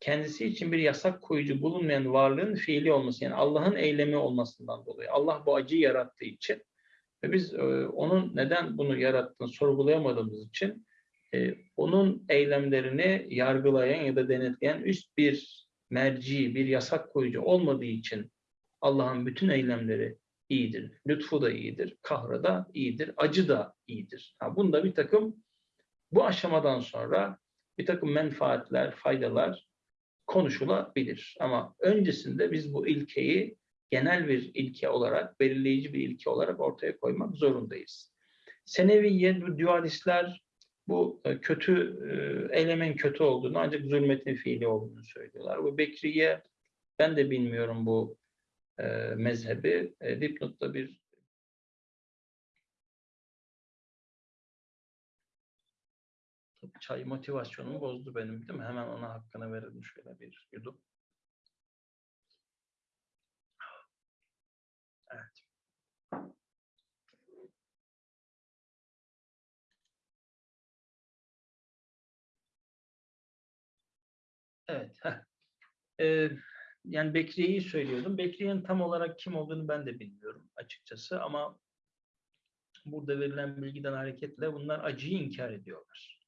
kendisi için bir yasak koyucu bulunmayan varlığın fiili olması, yani Allah'ın eylemi olmasından dolayı. Allah bu acıyı yarattığı için ve biz e, onun neden bunu yarattığını sorgulayamadığımız için e, onun eylemlerini yargılayan ya da denetleyen üst bir merci, bir yasak koyucu olmadığı için Allah'ın bütün eylemleri iyidir. Lütfu da iyidir, kahrı da iyidir, acı da iyidir. Ha, bunda bir takım bu aşamadan sonra bir takım menfaatler, faydalar konuşulabilir. Ama öncesinde biz bu ilkeyi genel bir ilke olarak, belirleyici bir ilke olarak ortaya koymak zorundayız. Seneviye, dualistler bu e, kötü, e, eylemin kötü olduğunu ancak zulmetin fiili olduğunu söylüyorlar. Bu Bekriye, ben de bilmiyorum bu e, mezhebi. Dipnotta bir çay motivasyonumu bozdu benim değil mi? Hemen ona hakkını verelim şöyle bir yudum. Evet. Evet. Ee, yani Bekriye'yi söylüyordum. Bekriye'nin tam olarak kim olduğunu ben de bilmiyorum açıkçası ama burada verilen bilgiden hareketle bunlar acıyı inkar ediyorlar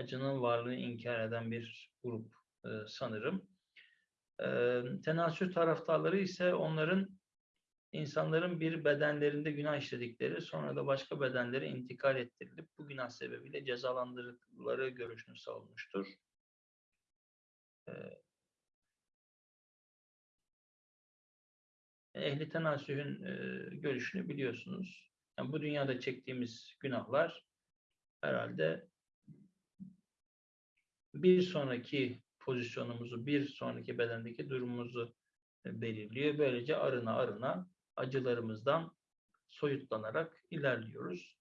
acının varlığını inkar eden bir grup e, sanırım. E, tenasül taraftarları ise onların insanların bir bedenlerinde günah işledikleri sonra da başka bedenlere intikal ettirilip bu günah sebebiyle cezalandırıldıkları görüşünü savunmuştur. E, Ehli tenasühün e, görüşünü biliyorsunuz. Yani bu dünyada çektiğimiz günahlar herhalde bir sonraki pozisyonumuzu, bir sonraki bedendeki durumumuzu e, belirliyor. Böylece arına arına acılarımızdan soyutlanarak ilerliyoruz.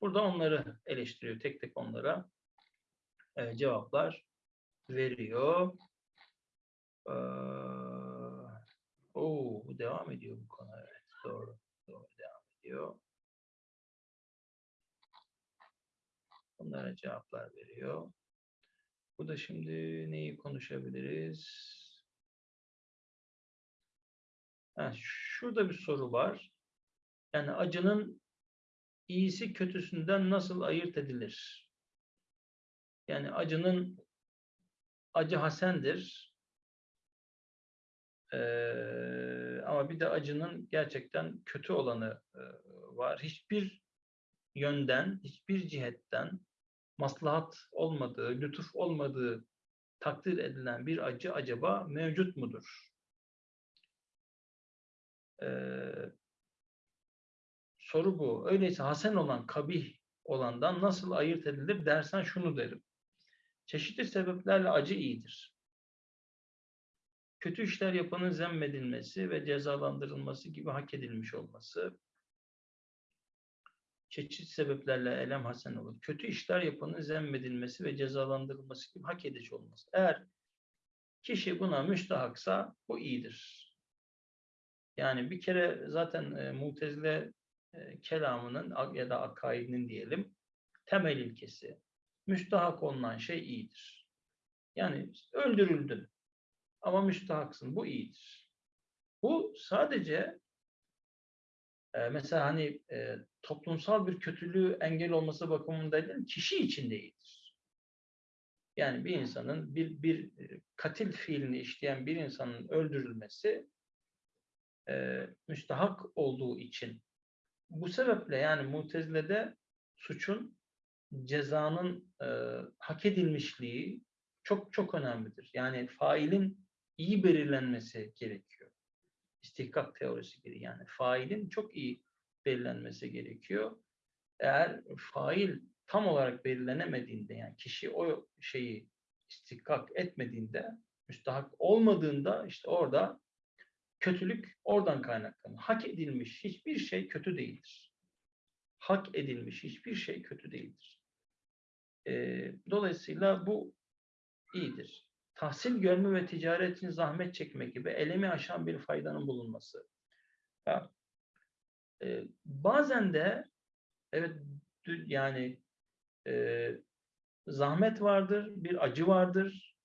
Burada onları eleştiriyor. Tek tek onlara e, cevaplar veriyor. Ee, bu devam ediyor bu konu. Evet, doğru. Doğru devam ediyor. Bunlara cevaplar veriyor. Bu da şimdi neyi konuşabiliriz? Ha, şurada bir soru var. Yani acının iyisi kötüsünden nasıl ayırt edilir? Yani acının acı hasendir. Ee, ama bir de acının gerçekten kötü olanı e, var. Hiçbir yönden, hiçbir cihetten maslahat olmadığı, lütuf olmadığı takdir edilen bir acı acaba mevcut mudur? Ee, soru bu. Öyleyse hasen olan, kabih olandan nasıl ayırt edilir dersen şunu derim. Çeşitli sebeplerle acı iyidir. Kötü işler yapanın zemmedilmesi ve cezalandırılması gibi hak edilmiş olması çeşitli sebeplerle elem hasen olur. Kötü işler yapanın zemmedilmesi ve cezalandırılması gibi hak edici olması. Eğer kişi buna müstahaksa bu iyidir. Yani bir kere zaten e, mutezile e, kelamının ya da akaidinin diyelim temel ilkesi müstahak olunan şey iyidir. Yani öldürüldün ama müstahaksın. Bu iyidir. Bu sadece mesela hani e, toplumsal bir kötülüğü engel olması bakımında değil, kişi için de. Yani bir insanın bir bir katil fiilini işleyen bir insanın öldürülmesi e, müstahak olduğu için bu sebeple yani Mutezile'de suçun cezanın e, hak edilmişliği çok çok önemlidir. Yani failin iyi belirlenmesi gerekiyor. İstihkak teorisi gibi yani failin çok iyi belirlenmesi gerekiyor. Eğer fail tam olarak belirlenemediğinde yani kişi o şeyi istihkak etmediğinde, müstahak olmadığında işte orada kötülük oradan kaynaklanır. Hak edilmiş hiçbir şey kötü değildir. Hak edilmiş hiçbir şey kötü değildir. Ee, dolayısıyla bu iyidir. Tahsil görme ve ticaret için zahmet çekme gibi elemi aşan bir faydanın bulunması. Ya, e, bazen de evet yani e, zahmet vardır, bir acı vardır.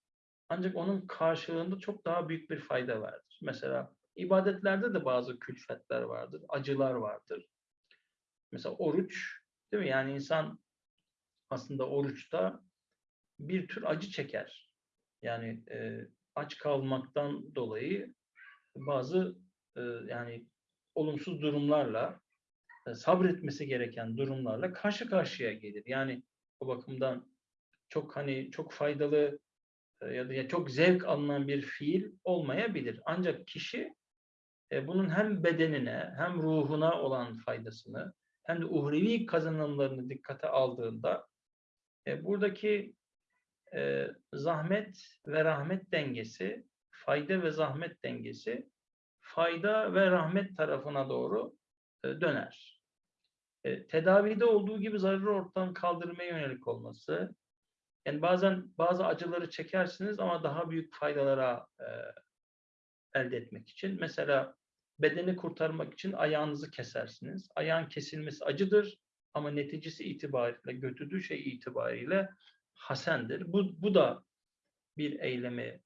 Ancak onun karşılığında çok daha büyük bir fayda vardır. Mesela ibadetlerde de bazı külfetler vardır, acılar vardır. Mesela oruç, değil mi? Yani insan aslında oruçta bir tür acı çeker. Yani e, aç kalmaktan dolayı bazı e, yani olumsuz durumlarla e, sabretmesi gereken durumlarla karşı karşıya gelir. Yani o bakımdan çok hani çok faydalı e, ya da çok zevk alınan bir fiil olmayabilir. Ancak kişi e, bunun hem bedenine hem ruhuna olan faydasını hem de uhrevi kazanımlarını dikkate aldığında e, buradaki e, zahmet ve rahmet dengesi, fayda ve zahmet dengesi fayda ve rahmet tarafına doğru e, döner. E, tedavide olduğu gibi zararı ortadan kaldırmaya yönelik olması, yani bazen bazı acıları çekersiniz ama daha büyük faydalara e, elde etmek için. Mesela bedeni kurtarmak için ayağınızı kesersiniz. Ayağın kesilmesi acıdır ama neticesi itibariyle, götürdüğü şey itibariyle hasendir. Bu, bu da bir eylemi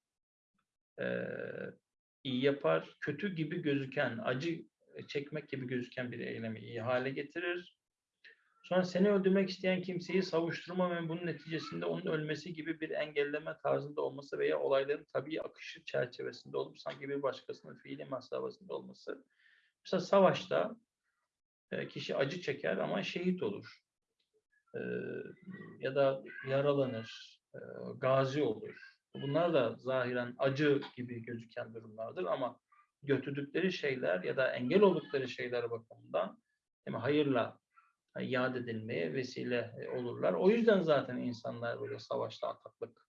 e, iyi yapar. Kötü gibi gözüken, acı çekmek gibi gözüken bir eylemi iyi hale getirir. Sonra seni öldürmek isteyen kimseyi savuşturma ve bunun neticesinde onun ölmesi gibi bir engelleme tarzında olması veya olayların tabii akışı çerçevesinde olup sanki bir başkasının fiili masrafasında olması. Mesela savaşta e, kişi acı çeker ama şehit olur. Ya da yaralanır, gazi olur. Bunlar da zahiren acı gibi gözüken durumlardır ama götürdükleri şeyler ya da engel oldukları şeyler bakımından mi, hayırla yad edilmeye vesile e, olurlar. O yüzden zaten insanlar böyle savaşta ataklık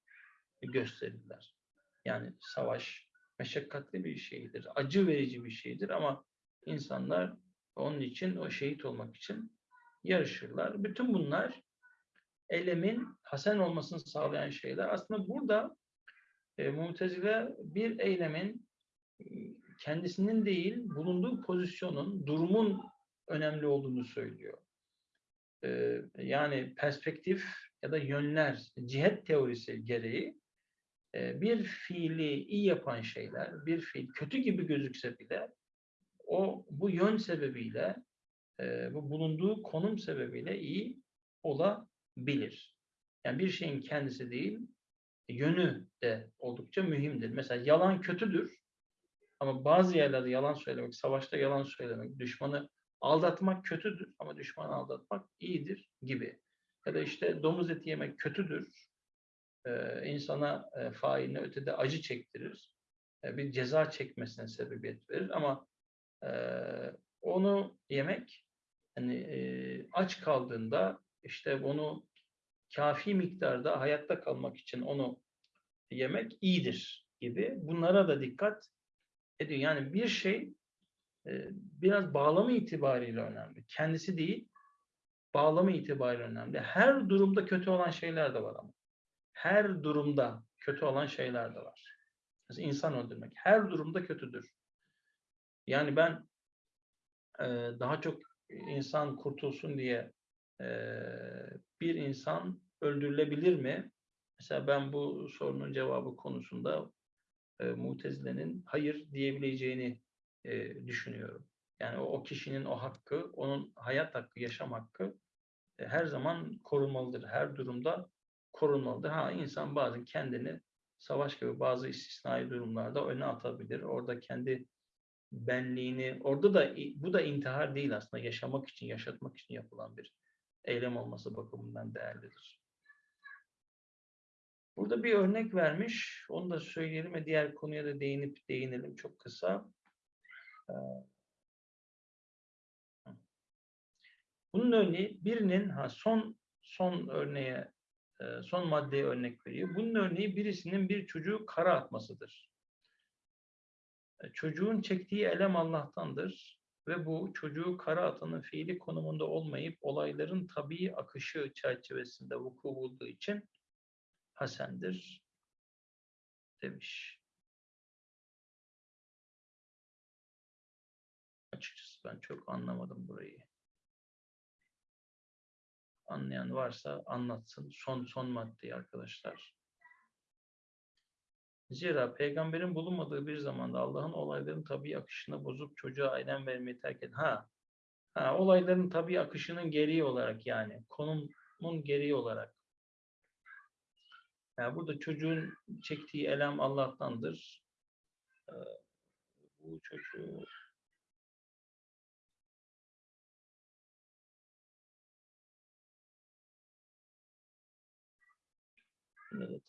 gösterirler. Yani savaş meşakkatli bir şeydir, acı verici bir şeydir ama insanlar onun için o şehit olmak için yarışırlar. Bütün bunlar elemin hasen olmasını sağlayan şeyler. Aslında burada e, Mu'tezile bir eylemin kendisinin değil, bulunduğu pozisyonun, durumun önemli olduğunu söylüyor. E, yani perspektif ya da yönler, cihet teorisi gereği e, bir fiili iyi yapan şeyler, bir fiil kötü gibi gözükse bile o bu yön sebebiyle, bu bulunduğu konum sebebiyle iyi olabilir. Yani bir şeyin kendisi değil, yönü de oldukça mühimdir. Mesela yalan kötüdür ama bazı yerlerde yalan söylemek, savaşta yalan söylemek, düşmanı aldatmak kötüdür ama düşmanı aldatmak iyidir gibi. Ya da işte domuz eti yemek kötüdür. Ee, insana e, failine ötede acı çektirir. E, bir ceza çekmesine sebebiyet verir ama e, onu yemek hani e, aç kaldığında işte onu kafi miktarda hayatta kalmak için onu yemek iyidir gibi. Bunlara da dikkat ediyor. Yani bir şey e, biraz bağlamı itibariyle önemli. Kendisi değil, bağlamı itibariyle önemli. Her durumda kötü olan şeyler de var ama. Her durumda kötü olan şeyler de var. Mesela insan öldürmek her durumda kötüdür. Yani ben daha çok insan kurtulsun diye bir insan öldürülebilir mi? Mesela ben bu sorunun cevabı konusunda e, Mutezile'nin hayır diyebileceğini düşünüyorum. Yani o, kişinin o hakkı, onun hayat hakkı, yaşam hakkı her zaman korunmalıdır. Her durumda korunmalıdır. Ha insan bazen kendini savaş gibi bazı istisnai durumlarda öne atabilir. Orada kendi benliğini, orada da bu da intihar değil aslında. Yaşamak için, yaşatmak için yapılan bir eylem olması bakımından değerlidir. Burada bir örnek vermiş. Onu da söyleyelim ve diğer konuya da değinip değinelim çok kısa. Ee, Bunun örneği birinin ha son son örneğe e, son maddeye örnek veriyor. Bunun örneği birisinin bir çocuğu kara atmasıdır. E, Çocuğun çektiği elem Allah'tandır ve bu çocuğu kara atanın fiili konumunda olmayıp olayların tabii akışı çerçevesinde vuku bulduğu için hasendir demiş. Açıkçası ben çok anlamadım burayı. Anlayan varsa anlatsın. Son son maddeyi arkadaşlar. Zira peygamberin bulunmadığı bir zamanda Allah'ın olayların tabii akışını bozup çocuğa aynen vermeyi terk et. Ha, ha olayların tabii akışının gereği olarak yani konumun gereği olarak. Yani burada çocuğun çektiği elem Allah'tandır. Ee, bu çocuğu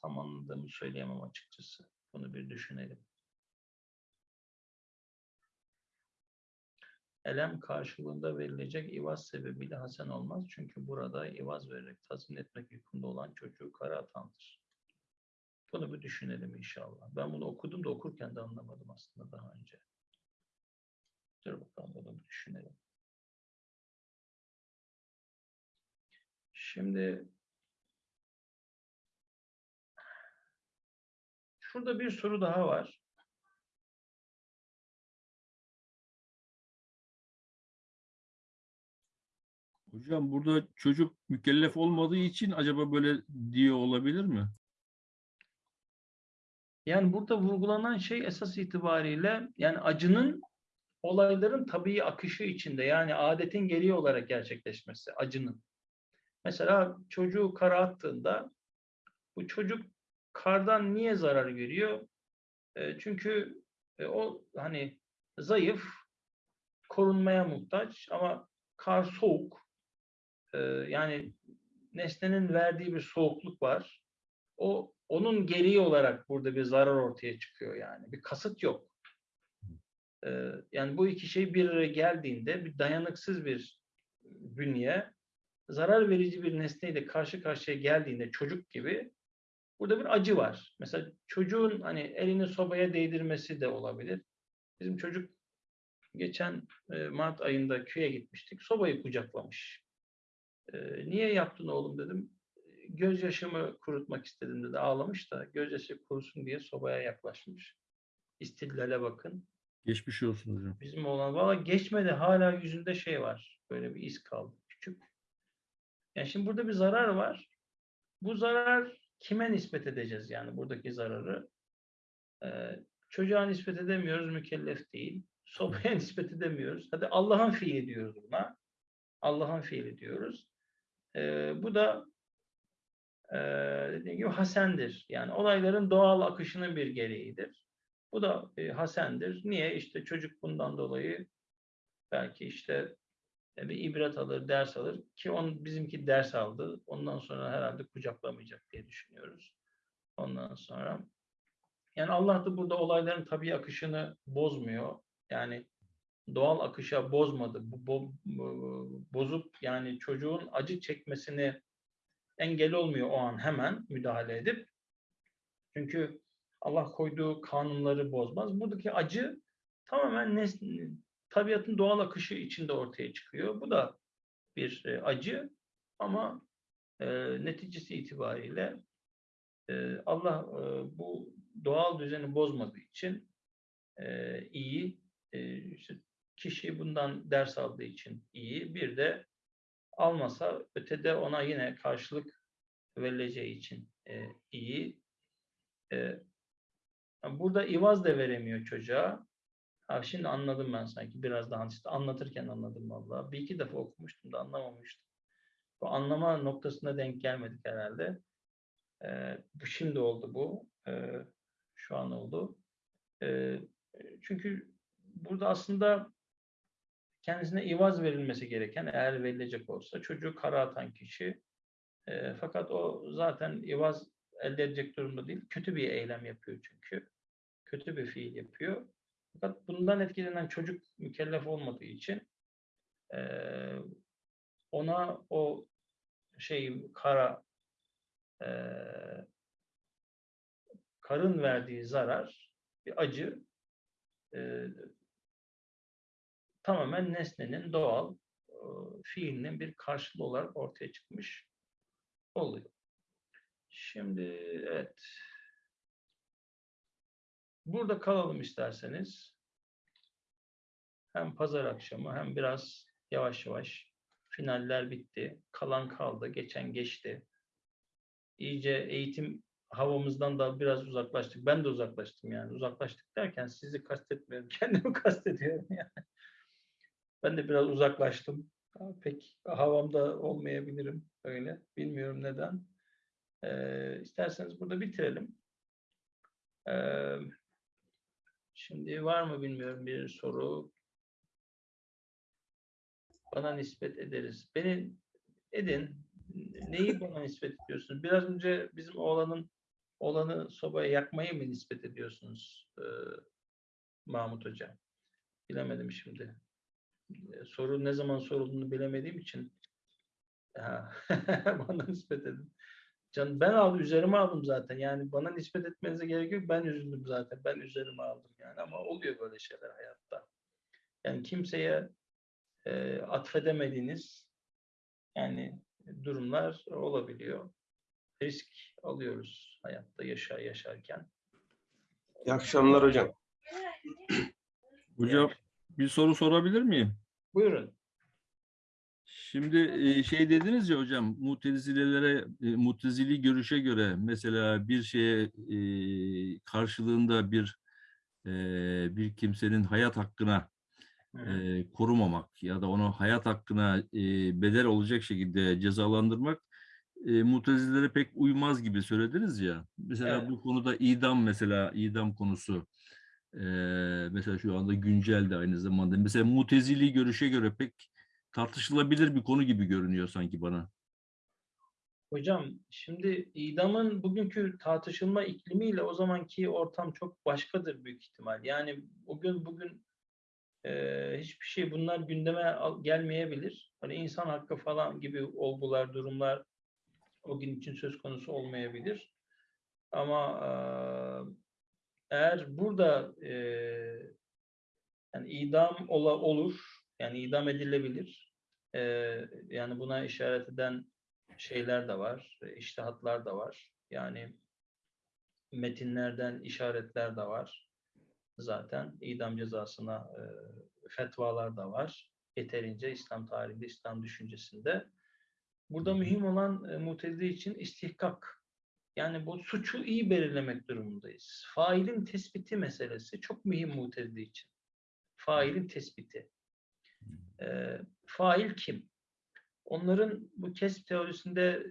tam anladığımı söyleyemem açıkçası. Bunu bir düşünelim. Elem karşılığında verilecek ivaz sebebiyle hasen olmaz. Çünkü burada ivaz vererek tazmin etmek yükümlü olan çocuğu kara atandır. Bunu bir düşünelim inşallah. Ben bunu okudum da okurken de anlamadım aslında daha önce. Dur bakalım bunu bir düşünelim. Şimdi Şurada bir soru daha var. Hocam burada çocuk mükellef olmadığı için acaba böyle diyor olabilir mi? Yani burada vurgulanan şey esas itibariyle yani acının olayların tabii akışı içinde yani adetin gereği olarak gerçekleşmesi acının. Mesela çocuğu kara attığında bu çocuk kardan niye zarar görüyor? E, çünkü e, o hani zayıf, korunmaya muhtaç ama kar soğuk. E, yani nesnenin verdiği bir soğukluk var. O onun gereği olarak burada bir zarar ortaya çıkıyor yani. Bir kasıt yok. E, yani bu iki şey bir araya geldiğinde bir dayanıksız bir bünye zarar verici bir nesneyle karşı karşıya geldiğinde çocuk gibi Burada bir acı var. Mesela çocuğun hani elini sobaya değdirmesi de olabilir. Bizim çocuk geçen e, Mart ayında köye gitmiştik. Sobayı kucaklamış. E, niye yaptın oğlum dedim. Gözyaşımı kurutmak istedim dedi. Ağlamış da gözyaşı kurusun diye sobaya yaklaşmış. İstillale bakın. Geçmiş olsun hocam. Bizim oğlan valla geçmedi hala yüzünde şey var. Böyle bir iz kaldı. Küçük. Yani şimdi burada bir zarar var. Bu zarar kime nispet edeceğiz yani buradaki zararı? Ee, çocuğa nispet edemiyoruz, mükellef değil. Sobaya nispet edemiyoruz. Hadi Allah'ın fiili diyoruz buna. Allah'ın fiili diyoruz. Ee, bu da e, dediğim gibi hasendir. Yani olayların doğal akışının bir gereğidir. Bu da e, hasendir. Niye? İşte çocuk bundan dolayı belki işte bir ibret alır, ders alır ki on bizimki ders aldı. Ondan sonra herhalde kucaklamayacak diye düşünüyoruz. Ondan sonra yani Allah da burada olayların tabii akışını bozmuyor. Yani doğal akışa bozmadı. Bu, bo, bozup yani çocuğun acı çekmesini engel olmuyor o an hemen müdahale edip. Çünkü Allah koyduğu kanunları bozmaz. Buradaki acı tamamen nesne, tabiatın doğal akışı içinde ortaya çıkıyor. Bu da bir e, acı ama e, neticesi itibariyle e, Allah e, bu doğal düzeni bozmadığı için e, iyi, e, işte kişi bundan ders aldığı için iyi. Bir de almasa ötede ona yine karşılık verileceği için e, iyi. E, burada ivaz da veremiyor çocuğa. Ha, şimdi anladım ben sanki biraz daha işte anlatırken anladım vallahi. Bir iki defa okumuştum da anlamamıştım. Bu anlama noktasına denk gelmedik herhalde. E, bu şimdi oldu bu. E, şu an oldu. E, çünkü burada aslında kendisine ivaz verilmesi gereken eğer verilecek olsa çocuğu kara atan kişi e, fakat o zaten ivaz elde edecek durumda değil. Kötü bir eylem yapıyor çünkü. Kötü bir fiil yapıyor. Fakat bundan etkilenen çocuk mükellef olmadığı için e, ona o şey kara e, karın verdiği zarar bir acı e, tamamen nesnenin doğal e, fiilinin bir karşılığı olarak ortaya çıkmış oluyor. Şimdi evet. Burada kalalım isterseniz. Hem pazar akşamı hem biraz yavaş yavaş finaller bitti. Kalan kaldı. Geçen geçti. İyice eğitim havamızdan da biraz uzaklaştık. Ben de uzaklaştım yani. Uzaklaştık derken sizi kastetmiyorum. Kendimi kastediyorum yani. Ben de biraz uzaklaştım. Pek havamda olmayabilirim öyle. Bilmiyorum neden. Ee, isterseniz burada bitirelim. Ee, şimdi var mı bilmiyorum bir soru. Bana nispet ederiz. Beni edin. Neyi bana nispet ediyorsunuz? Biraz önce bizim oğlanın oğlanı sobaya yakmayı mı nispet ediyorsunuz ee, Mahmut Hocam? Bilemedim şimdi. Ee, soru ne zaman sorulduğunu bilemediğim için bana nispet edin. Can ben aldım üzerime aldım zaten. Yani bana nispet etmenize gerek yok. Ben üzüldüm zaten. Ben üzerime aldım yani ama oluyor böyle şeyler hayatta. Yani kimseye e, atfedemediğiniz yani durumlar olabiliyor. Risk alıyoruz hayatta yaşa yaşarken. İyi akşamlar hocam. Hocam bir soru sorabilir miyim? Buyurun. Şimdi şey dediniz ya hocam, mutezilelere, e, mutezili görüşe göre mesela bir şeye karşılığında bir bir kimsenin hayat hakkına Hı. e, korumamak ya da onu hayat hakkına bedel olacak şekilde cezalandırmak mutezilere pek uymaz gibi söylediniz ya. Mesela Evet. bu konuda idam mesela idam konusu e, mesela şu anda güncel de aynı zamanda. Mesela mutezili görüşe göre pek tartışılabilir bir konu gibi görünüyor sanki bana. Hocam şimdi idamın bugünkü tartışılma iklimiyle o zamanki ortam çok başkadır büyük ihtimal. Yani bugün bugün e, hiçbir şey bunlar gündeme gelmeyebilir. Hani insan hakkı falan gibi olgular, durumlar o gün için söz konusu olmayabilir. Ama e, eğer burada e, yani idam ola, olur, yani idam edilebilir. E, yani buna işaret eden şeyler de var, iştihatlar da var. Yani metinlerden işaretler de var. Zaten idam cezasına e, fetvalar da var. Yeterince İslam tarihinde, İslam düşüncesinde. Burada mühim olan e, mutezile için istihkak. Yani bu suçu iyi belirlemek durumundayız. Failin tespiti meselesi çok mühim mutezile için. Failin tespiti. E, fail kim? Onların bu kesp teorisinde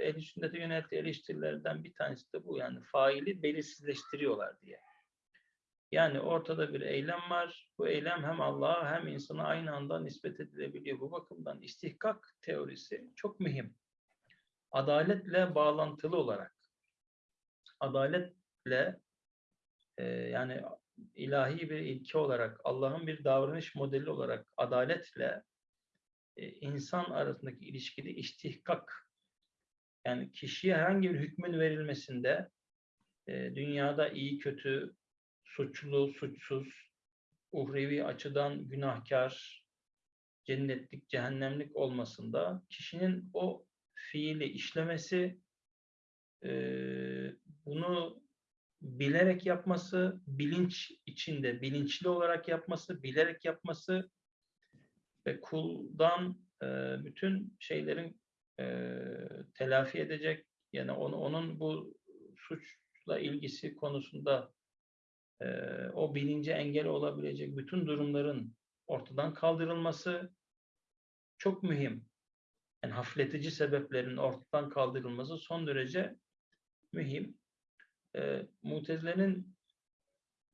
ehl-i sünnete yönelttiği eleştirilerden bir tanesi de bu. Yani faili belirsizleştiriyorlar diye. Yani ortada bir eylem var. Bu eylem hem Allah'a hem insana aynı anda nispet edilebiliyor. Bu bakımdan istihkak teorisi çok mühim. Adaletle bağlantılı olarak. Adaletle e, yani ilahi bir ilke olarak, Allah'ın bir davranış modeli olarak adaletle e, insan arasındaki ilişkide istihkak yani kişiye herhangi bir hükmün verilmesinde e, dünyada iyi kötü, suçlu, suçsuz, uhrevi açıdan günahkar, cennetlik, cehennemlik olmasında kişinin o fiili işlemesi, e, bunu bilerek yapması, bilinç içinde, bilinçli olarak yapması, bilerek yapması ve kuldan e, bütün şeylerin e, telafi edecek, Yani onu, onun bu suçla ilgisi konusunda e, o bilince engel olabilecek bütün durumların ortadan kaldırılması çok mühim. Yani hafifletici sebeplerin ortadan kaldırılması son derece mühim. E, Mutezile'nin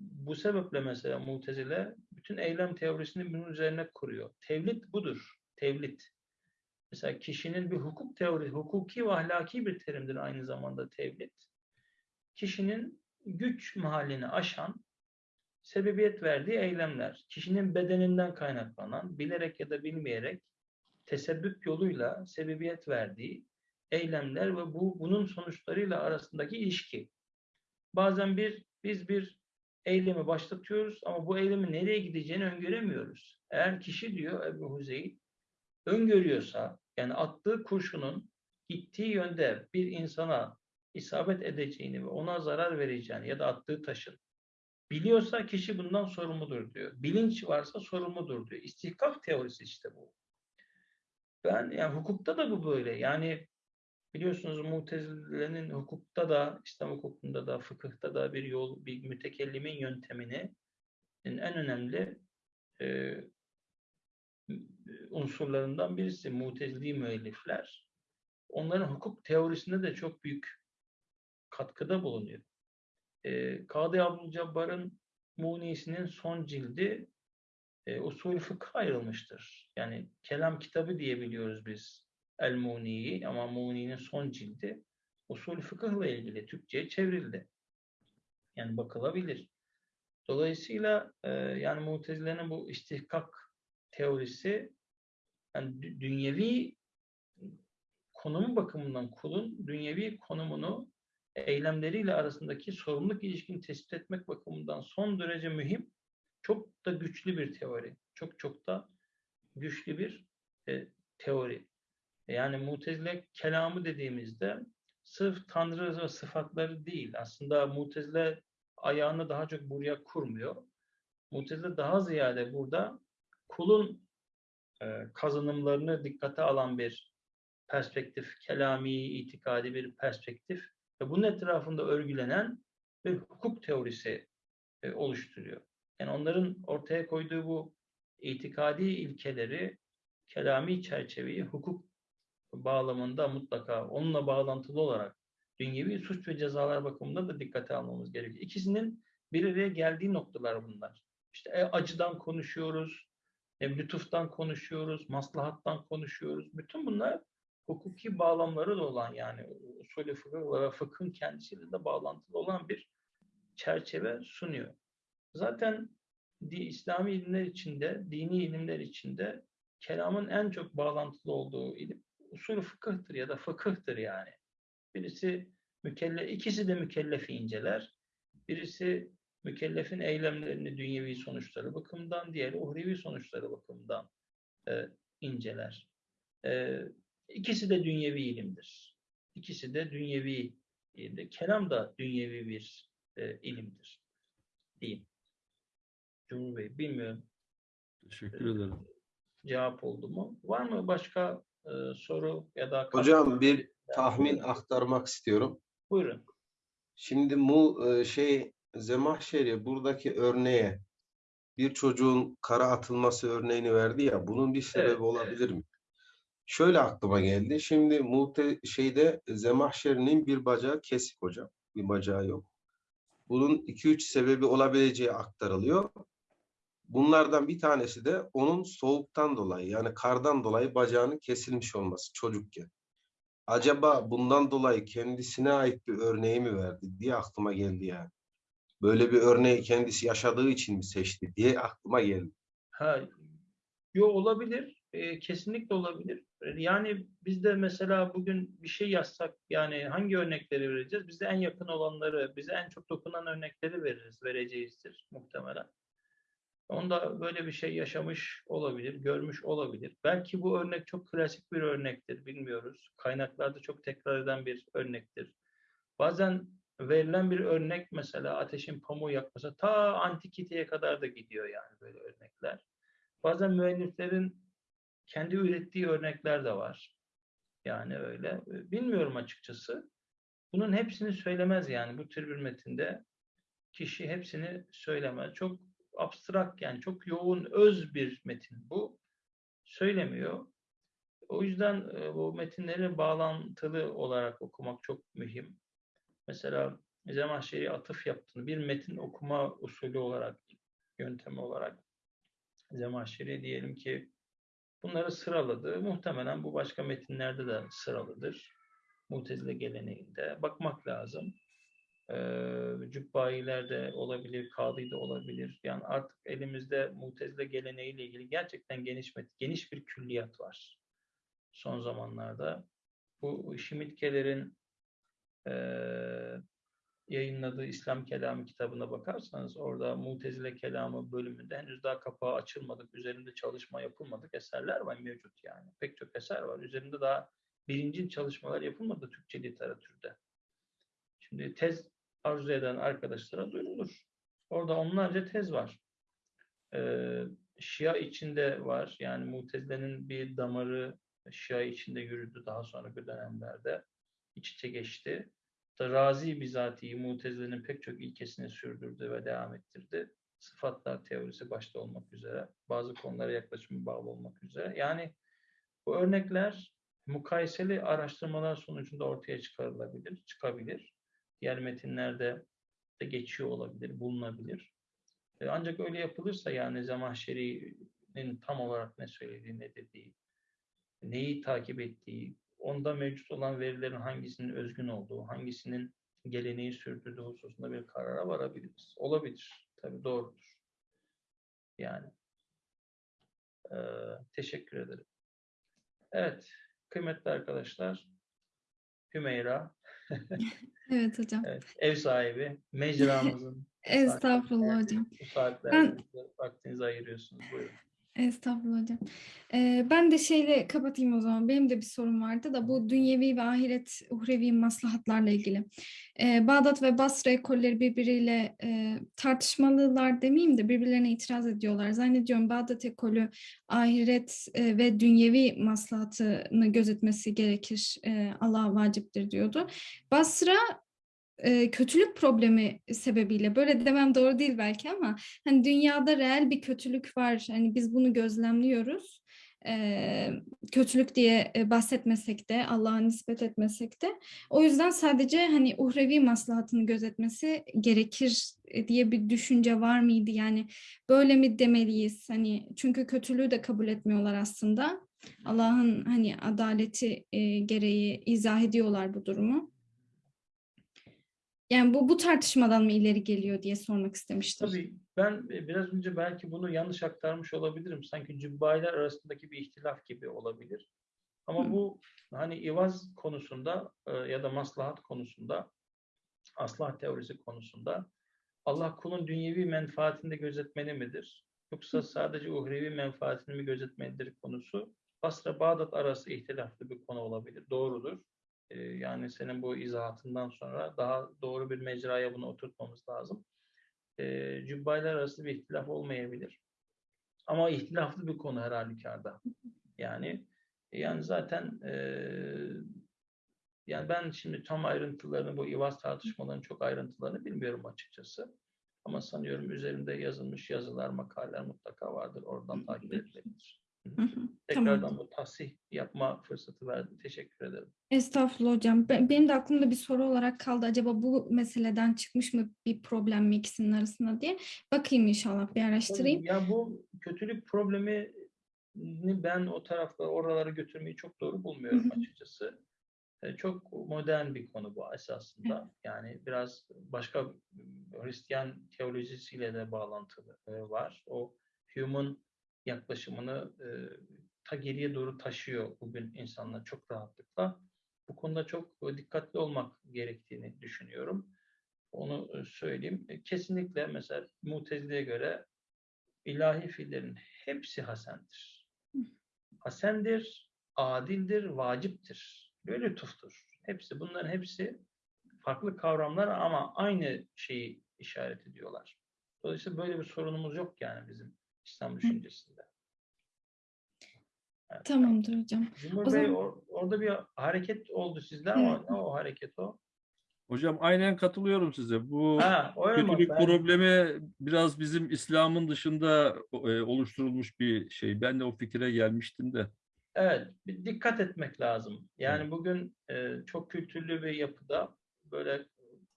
bu sebeple mesela Mutezile bütün eylem teorisini bunun üzerine kuruyor. Tevlit budur. Tevlit. Mesela kişinin bir hukuk teorisi, hukuki ve ahlaki bir terimdir aynı zamanda tevlit. Kişinin güç mahallini aşan, sebebiyet verdiği eylemler. Kişinin bedeninden kaynaklanan, bilerek ya da bilmeyerek tesebbüp yoluyla sebebiyet verdiği eylemler ve bu bunun sonuçlarıyla arasındaki ilişki. Bazen bir biz bir eylemi başlatıyoruz ama bu eylemin nereye gideceğini öngöremiyoruz. Eğer kişi diyor Ebu Huzeyl öngörüyorsa yani attığı kurşunun gittiği yönde bir insana isabet edeceğini ve ona zarar vereceğini ya da attığı taşın biliyorsa kişi bundan sorumludur diyor. Bilinç varsa sorumludur diyor. İstihkak teorisi işte bu. Ben yani hukukta da bu böyle. Yani biliyorsunuz Mutezile'nin hukukta da, İslam hukukunda da, fıkıhta da bir yol, bir mütekellimin yöntemini en önemli e, unsurlarından birisi Mutezili müellifler. Onların hukuk teorisinde de çok büyük katkıda bulunuyor. E, Kadı Abdülcabbar'ın Muni'sinin son cildi e, usul fıkha ayrılmıştır. Yani kelam kitabı diye biliyoruz biz El Muni'yi ama Muni'nin son cildi usul fıkıhla ilgili Türkçe'ye çevrildi. Yani bakılabilir. Dolayısıyla e, yani Mutezile'nin bu istihkak teorisi yani dü- dünyevi konumu bakımından kulun dünyevi konumunu eylemleriyle arasındaki sorumluluk ilişkini tespit etmek bakımından son derece mühim, çok da güçlü bir teori. Çok çok da güçlü bir e, teori. Yani Mutezile kelamı dediğimizde sırf Tanrı ve sıfatları değil. Aslında Mutezile ayağını daha çok buraya kurmuyor. Mutezile daha ziyade burada kulun e, kazanımlarını dikkate alan bir perspektif, kelami, itikadi bir perspektif ve bunun etrafında örgülenen bir hukuk teorisi e, oluşturuyor. Yani onların ortaya koyduğu bu itikadi ilkeleri, kelami çerçeveyi hukuk bağlamında mutlaka onunla bağlantılı olarak dünyevi suç ve cezalar bakımında da dikkate almamız gerekiyor. İkisinin bir araya geldiği noktalar bunlar. İşte e, acıdan konuşuyoruz, e, lütuftan konuşuyoruz, maslahattan konuşuyoruz. Bütün bunlar hukuki bağlamları da olan yani usulü fıkıh ve fıkhın kendisiyle de bağlantılı olan bir çerçeve sunuyor. Zaten di, İslami ilimler içinde, dini ilimler içinde kelamın en çok bağlantılı olduğu ilim usulü fıkıhtır ya da fıkıhtır yani. Birisi mükellef, ikisi de mükellefi inceler. Birisi mükellefin eylemlerini dünyevi sonuçları bakımından, diğeri uhrevi sonuçları bakımından e, inceler. E, ikisi de dünyevi ilimdir. İkisi de dünyevi ilimdir. Kelam da dünyevi bir e, ilimdir. Diyeyim. Cumhur Bey, bilmiyorum Teşekkür ederim. cevap oldu mu? Var mı başka e, soru ya da Hocam bir tahmin aktarmak istiyorum. Buyurun. Şimdi bu e, şey Zemahşeri buradaki örneğe bir çocuğun kara atılması örneğini verdi ya bunun bir sebebi Evet, olabilir mi? Şöyle aklıma geldi. Şimdi muhte şeyde Zemahşeri'nin bir bacağı kesik hocam. Bir bacağı yok. Bunun 2-3 sebebi olabileceği aktarılıyor. Bunlardan bir tanesi de onun soğuktan dolayı yani kardan dolayı bacağının kesilmiş olması çocukken. Acaba bundan dolayı kendisine ait bir örneği mi verdi diye aklıma geldi yani. Böyle bir örneği kendisi yaşadığı için mi seçti diye aklıma geldi. Ha, yo olabilir. E, kesinlikle olabilir. Yani biz de mesela bugün bir şey yazsak yani hangi örnekleri vereceğiz? Bize en yakın olanları, bize en çok dokunan örnekleri veririz, vereceğizdir muhtemelen. Onda böyle bir şey yaşamış olabilir, görmüş olabilir. Belki bu örnek çok klasik bir örnektir, bilmiyoruz. Kaynaklarda çok tekrar eden bir örnektir. Bazen verilen bir örnek mesela ateşin pamuğu yakması ta antikiteye kadar da gidiyor yani böyle örnekler. Bazen müelliflerin kendi ürettiği örnekler de var. Yani öyle. Bilmiyorum açıkçası. bunun hepsini söylemez yani bu tür bir metinde kişi hepsini söylemez. Çok abstrak yani çok yoğun öz bir metin bu. Söylemiyor. O yüzden e, bu metinleri bağlantılı olarak okumak çok mühim. Mesela Zemahşeri atıf yaptığını bir metin okuma usulü olarak, yöntemi olarak Zemahşeri diyelim ki bunları sıraladı. Muhtemelen bu başka metinlerde de sıralıdır. Mutezile geleneğinde. Bakmak lazım. Ee, Cübbailer de olabilir, Kadı da olabilir. Yani artık elimizde Mutezile geleneğiyle ilgili gerçekten geniş geniş bir külliyat var son zamanlarda. Bu Şimitkelerin eee yayınladığı İslam Kelamı kitabına bakarsanız orada Mutezile Kelamı bölümünde henüz daha kapağı açılmadık, üzerinde çalışma yapılmadık eserler var mevcut yani. Pek çok eser var. Üzerinde daha birinci çalışmalar yapılmadı Türkçe literatürde. Şimdi tez arzu eden arkadaşlara duyurulur. Orada onlarca tez var. Ee, Şia içinde var. Yani Mutezile'nin bir damarı Şia içinde yürüdü daha sonraki dönemlerde. iç içe geçti. Razi bizatihi Mutezile'nin pek çok ilkesini sürdürdü ve devam ettirdi. Sıfatlar teorisi başta olmak üzere, bazı konulara yaklaşımı bağlı olmak üzere. Yani bu örnekler mukayeseli araştırmalar sonucunda ortaya çıkarılabilir, çıkabilir. Diğer metinlerde de geçiyor olabilir, bulunabilir. E, Ancak öyle yapılırsa yani Zemahşeri'nin tam olarak ne söylediği, ne dediği, neyi takip ettiği, onda mevcut olan verilerin hangisinin özgün olduğu, hangisinin geleneği sürdürdüğü hususunda bir karara varabiliriz. Olabilir. Tabii doğrudur. Yani. Ee, teşekkür ederim. Evet. Kıymetli arkadaşlar. Hümeyra, Evet hocam. evet, ev sahibi, mecramızın Estağfurullah hocam. bu saatlerde vaktinizi ayırıyorsunuz. Buyurun. Estağfurullah hocam. Ee, ben de şeyle kapatayım o zaman. Benim de bir sorum vardı da bu dünyevi ve ahiret uhrevi maslahatlarla ilgili. Ee, Bağdat ve Basra ekolleri birbiriyle e, tartışmalılar demeyeyim de birbirlerine itiraz ediyorlar. Zannediyorum Bağdat ekolü ahiret e, ve dünyevi maslahatını gözetmesi gerekir. E, Allah vaciptir diyordu. Basra e, kötülük problemi sebebiyle böyle demem doğru değil belki ama hani dünyada reel bir kötülük var. Hani biz bunu gözlemliyoruz. Ee, kötülük diye e, bahsetmesek de Allah'a nispet etmesek de o yüzden sadece hani uhrevi maslahatını gözetmesi gerekir e, diye bir düşünce var mıydı yani böyle mi demeliyiz hani çünkü kötülüğü de kabul etmiyorlar aslında Allah'ın hani adaleti e, gereği izah ediyorlar bu durumu. Yani bu bu tartışmadan mı ileri geliyor diye sormak istemiştim. Tabii ben e, biraz önce belki bunu yanlış aktarmış olabilirim. Sanki cübbailer arasındaki bir ihtilaf gibi olabilir. Ama Hı. bu hani ivaz konusunda e, ya da maslahat konusunda, aslah teorisi konusunda Allah kulun dünyevi menfaatini de gözetmeli midir? Yoksa sadece uhrevi menfaatini mi gözetmelidir konusu Basra Bağdat arası ihtilaflı bir konu olabilir. Doğrudur. E, Yani senin bu izahatından sonra daha doğru bir mecraya bunu oturtmamız lazım e, cübbaylar arasında bir ihtilaf olmayabilir. Ama ihtilaflı bir konu her halükarda. Yani yani zaten e, yani ben şimdi tam ayrıntılarını bu ivaz tartışmalarının çok ayrıntılarını bilmiyorum açıkçası. Ama sanıyorum üzerinde yazılmış yazılar, makaleler mutlaka vardır. Oradan takip edilebilir. Hı hı, Tekrardan tamam. bu tahsih yapma fırsatı verdi. Teşekkür ederim. Estağfurullah hocam. Ben- Benim de aklımda bir soru olarak kaldı. Acaba bu meseleden çıkmış mı bir problem mi ikisinin arasında diye. Bakayım inşallah bir araştırayım. Ya bu kötülük problemini ben o tarafta oralara götürmeyi çok doğru bulmuyorum Hı hı. açıkçası. E, Çok modern bir konu bu esasında. Yani biraz başka Hristiyan teolojisiyle de bağlantılı var. O human yaklaşımını e, ta geriye doğru taşıyor bugün insanlar çok rahatlıkla. Bu konuda çok dikkatli olmak gerektiğini düşünüyorum. Onu söyleyeyim. E, Kesinlikle mesela Mutezile'ye göre ilahi fiillerin hepsi hasendir. Hasendir, adildir, vaciptir. Ve lütuftur. Hepsi, bunların hepsi farklı kavramlar ama aynı şeyi işaret ediyorlar. Dolayısıyla böyle bir sorunumuz yok yani bizim İslam düşüncesinde. Evet. Tamamdır hocam. Cumhur O Bey zaman- or- orada bir hareket oldu sizde ama ne o hareket o? Hocam aynen katılıyorum size. Bu Ha, kötülük Ben- problemi biraz bizim İslam'ın dışında e, oluşturulmuş bir şey. Ben de o fikire gelmiştim de. Evet, bir dikkat etmek lazım. Yani bugün e, çok kültürlü bir yapıda böyle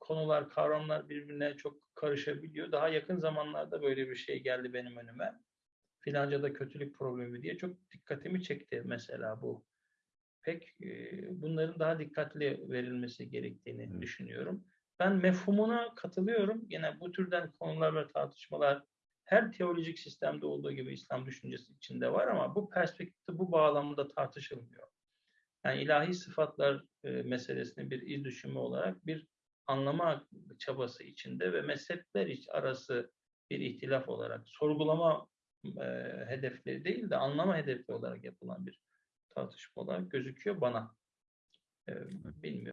konular, kavramlar birbirine çok karışabiliyor. Daha yakın zamanlarda böyle bir şey geldi benim önüme. Filanca'da kötülük problemi diye çok dikkatimi çekti mesela bu. Pek e, bunların daha dikkatli verilmesi gerektiğini Evet. düşünüyorum. Ben mefhumuna katılıyorum. Yine bu türden konular ve tartışmalar her teolojik sistemde olduğu gibi İslam düşüncesi içinde var ama bu perspektifte bu bağlamda tartışılmıyor. Yani ilahi sıfatlar e, meselesini bir iz düşümü olarak bir anlama çabası içinde ve mezhepler arası bir ihtilaf olarak sorgulama e, hedefleri değil de anlama hedefi olarak yapılan bir tartışma olarak gözüküyor bana. E, bilmiyorum.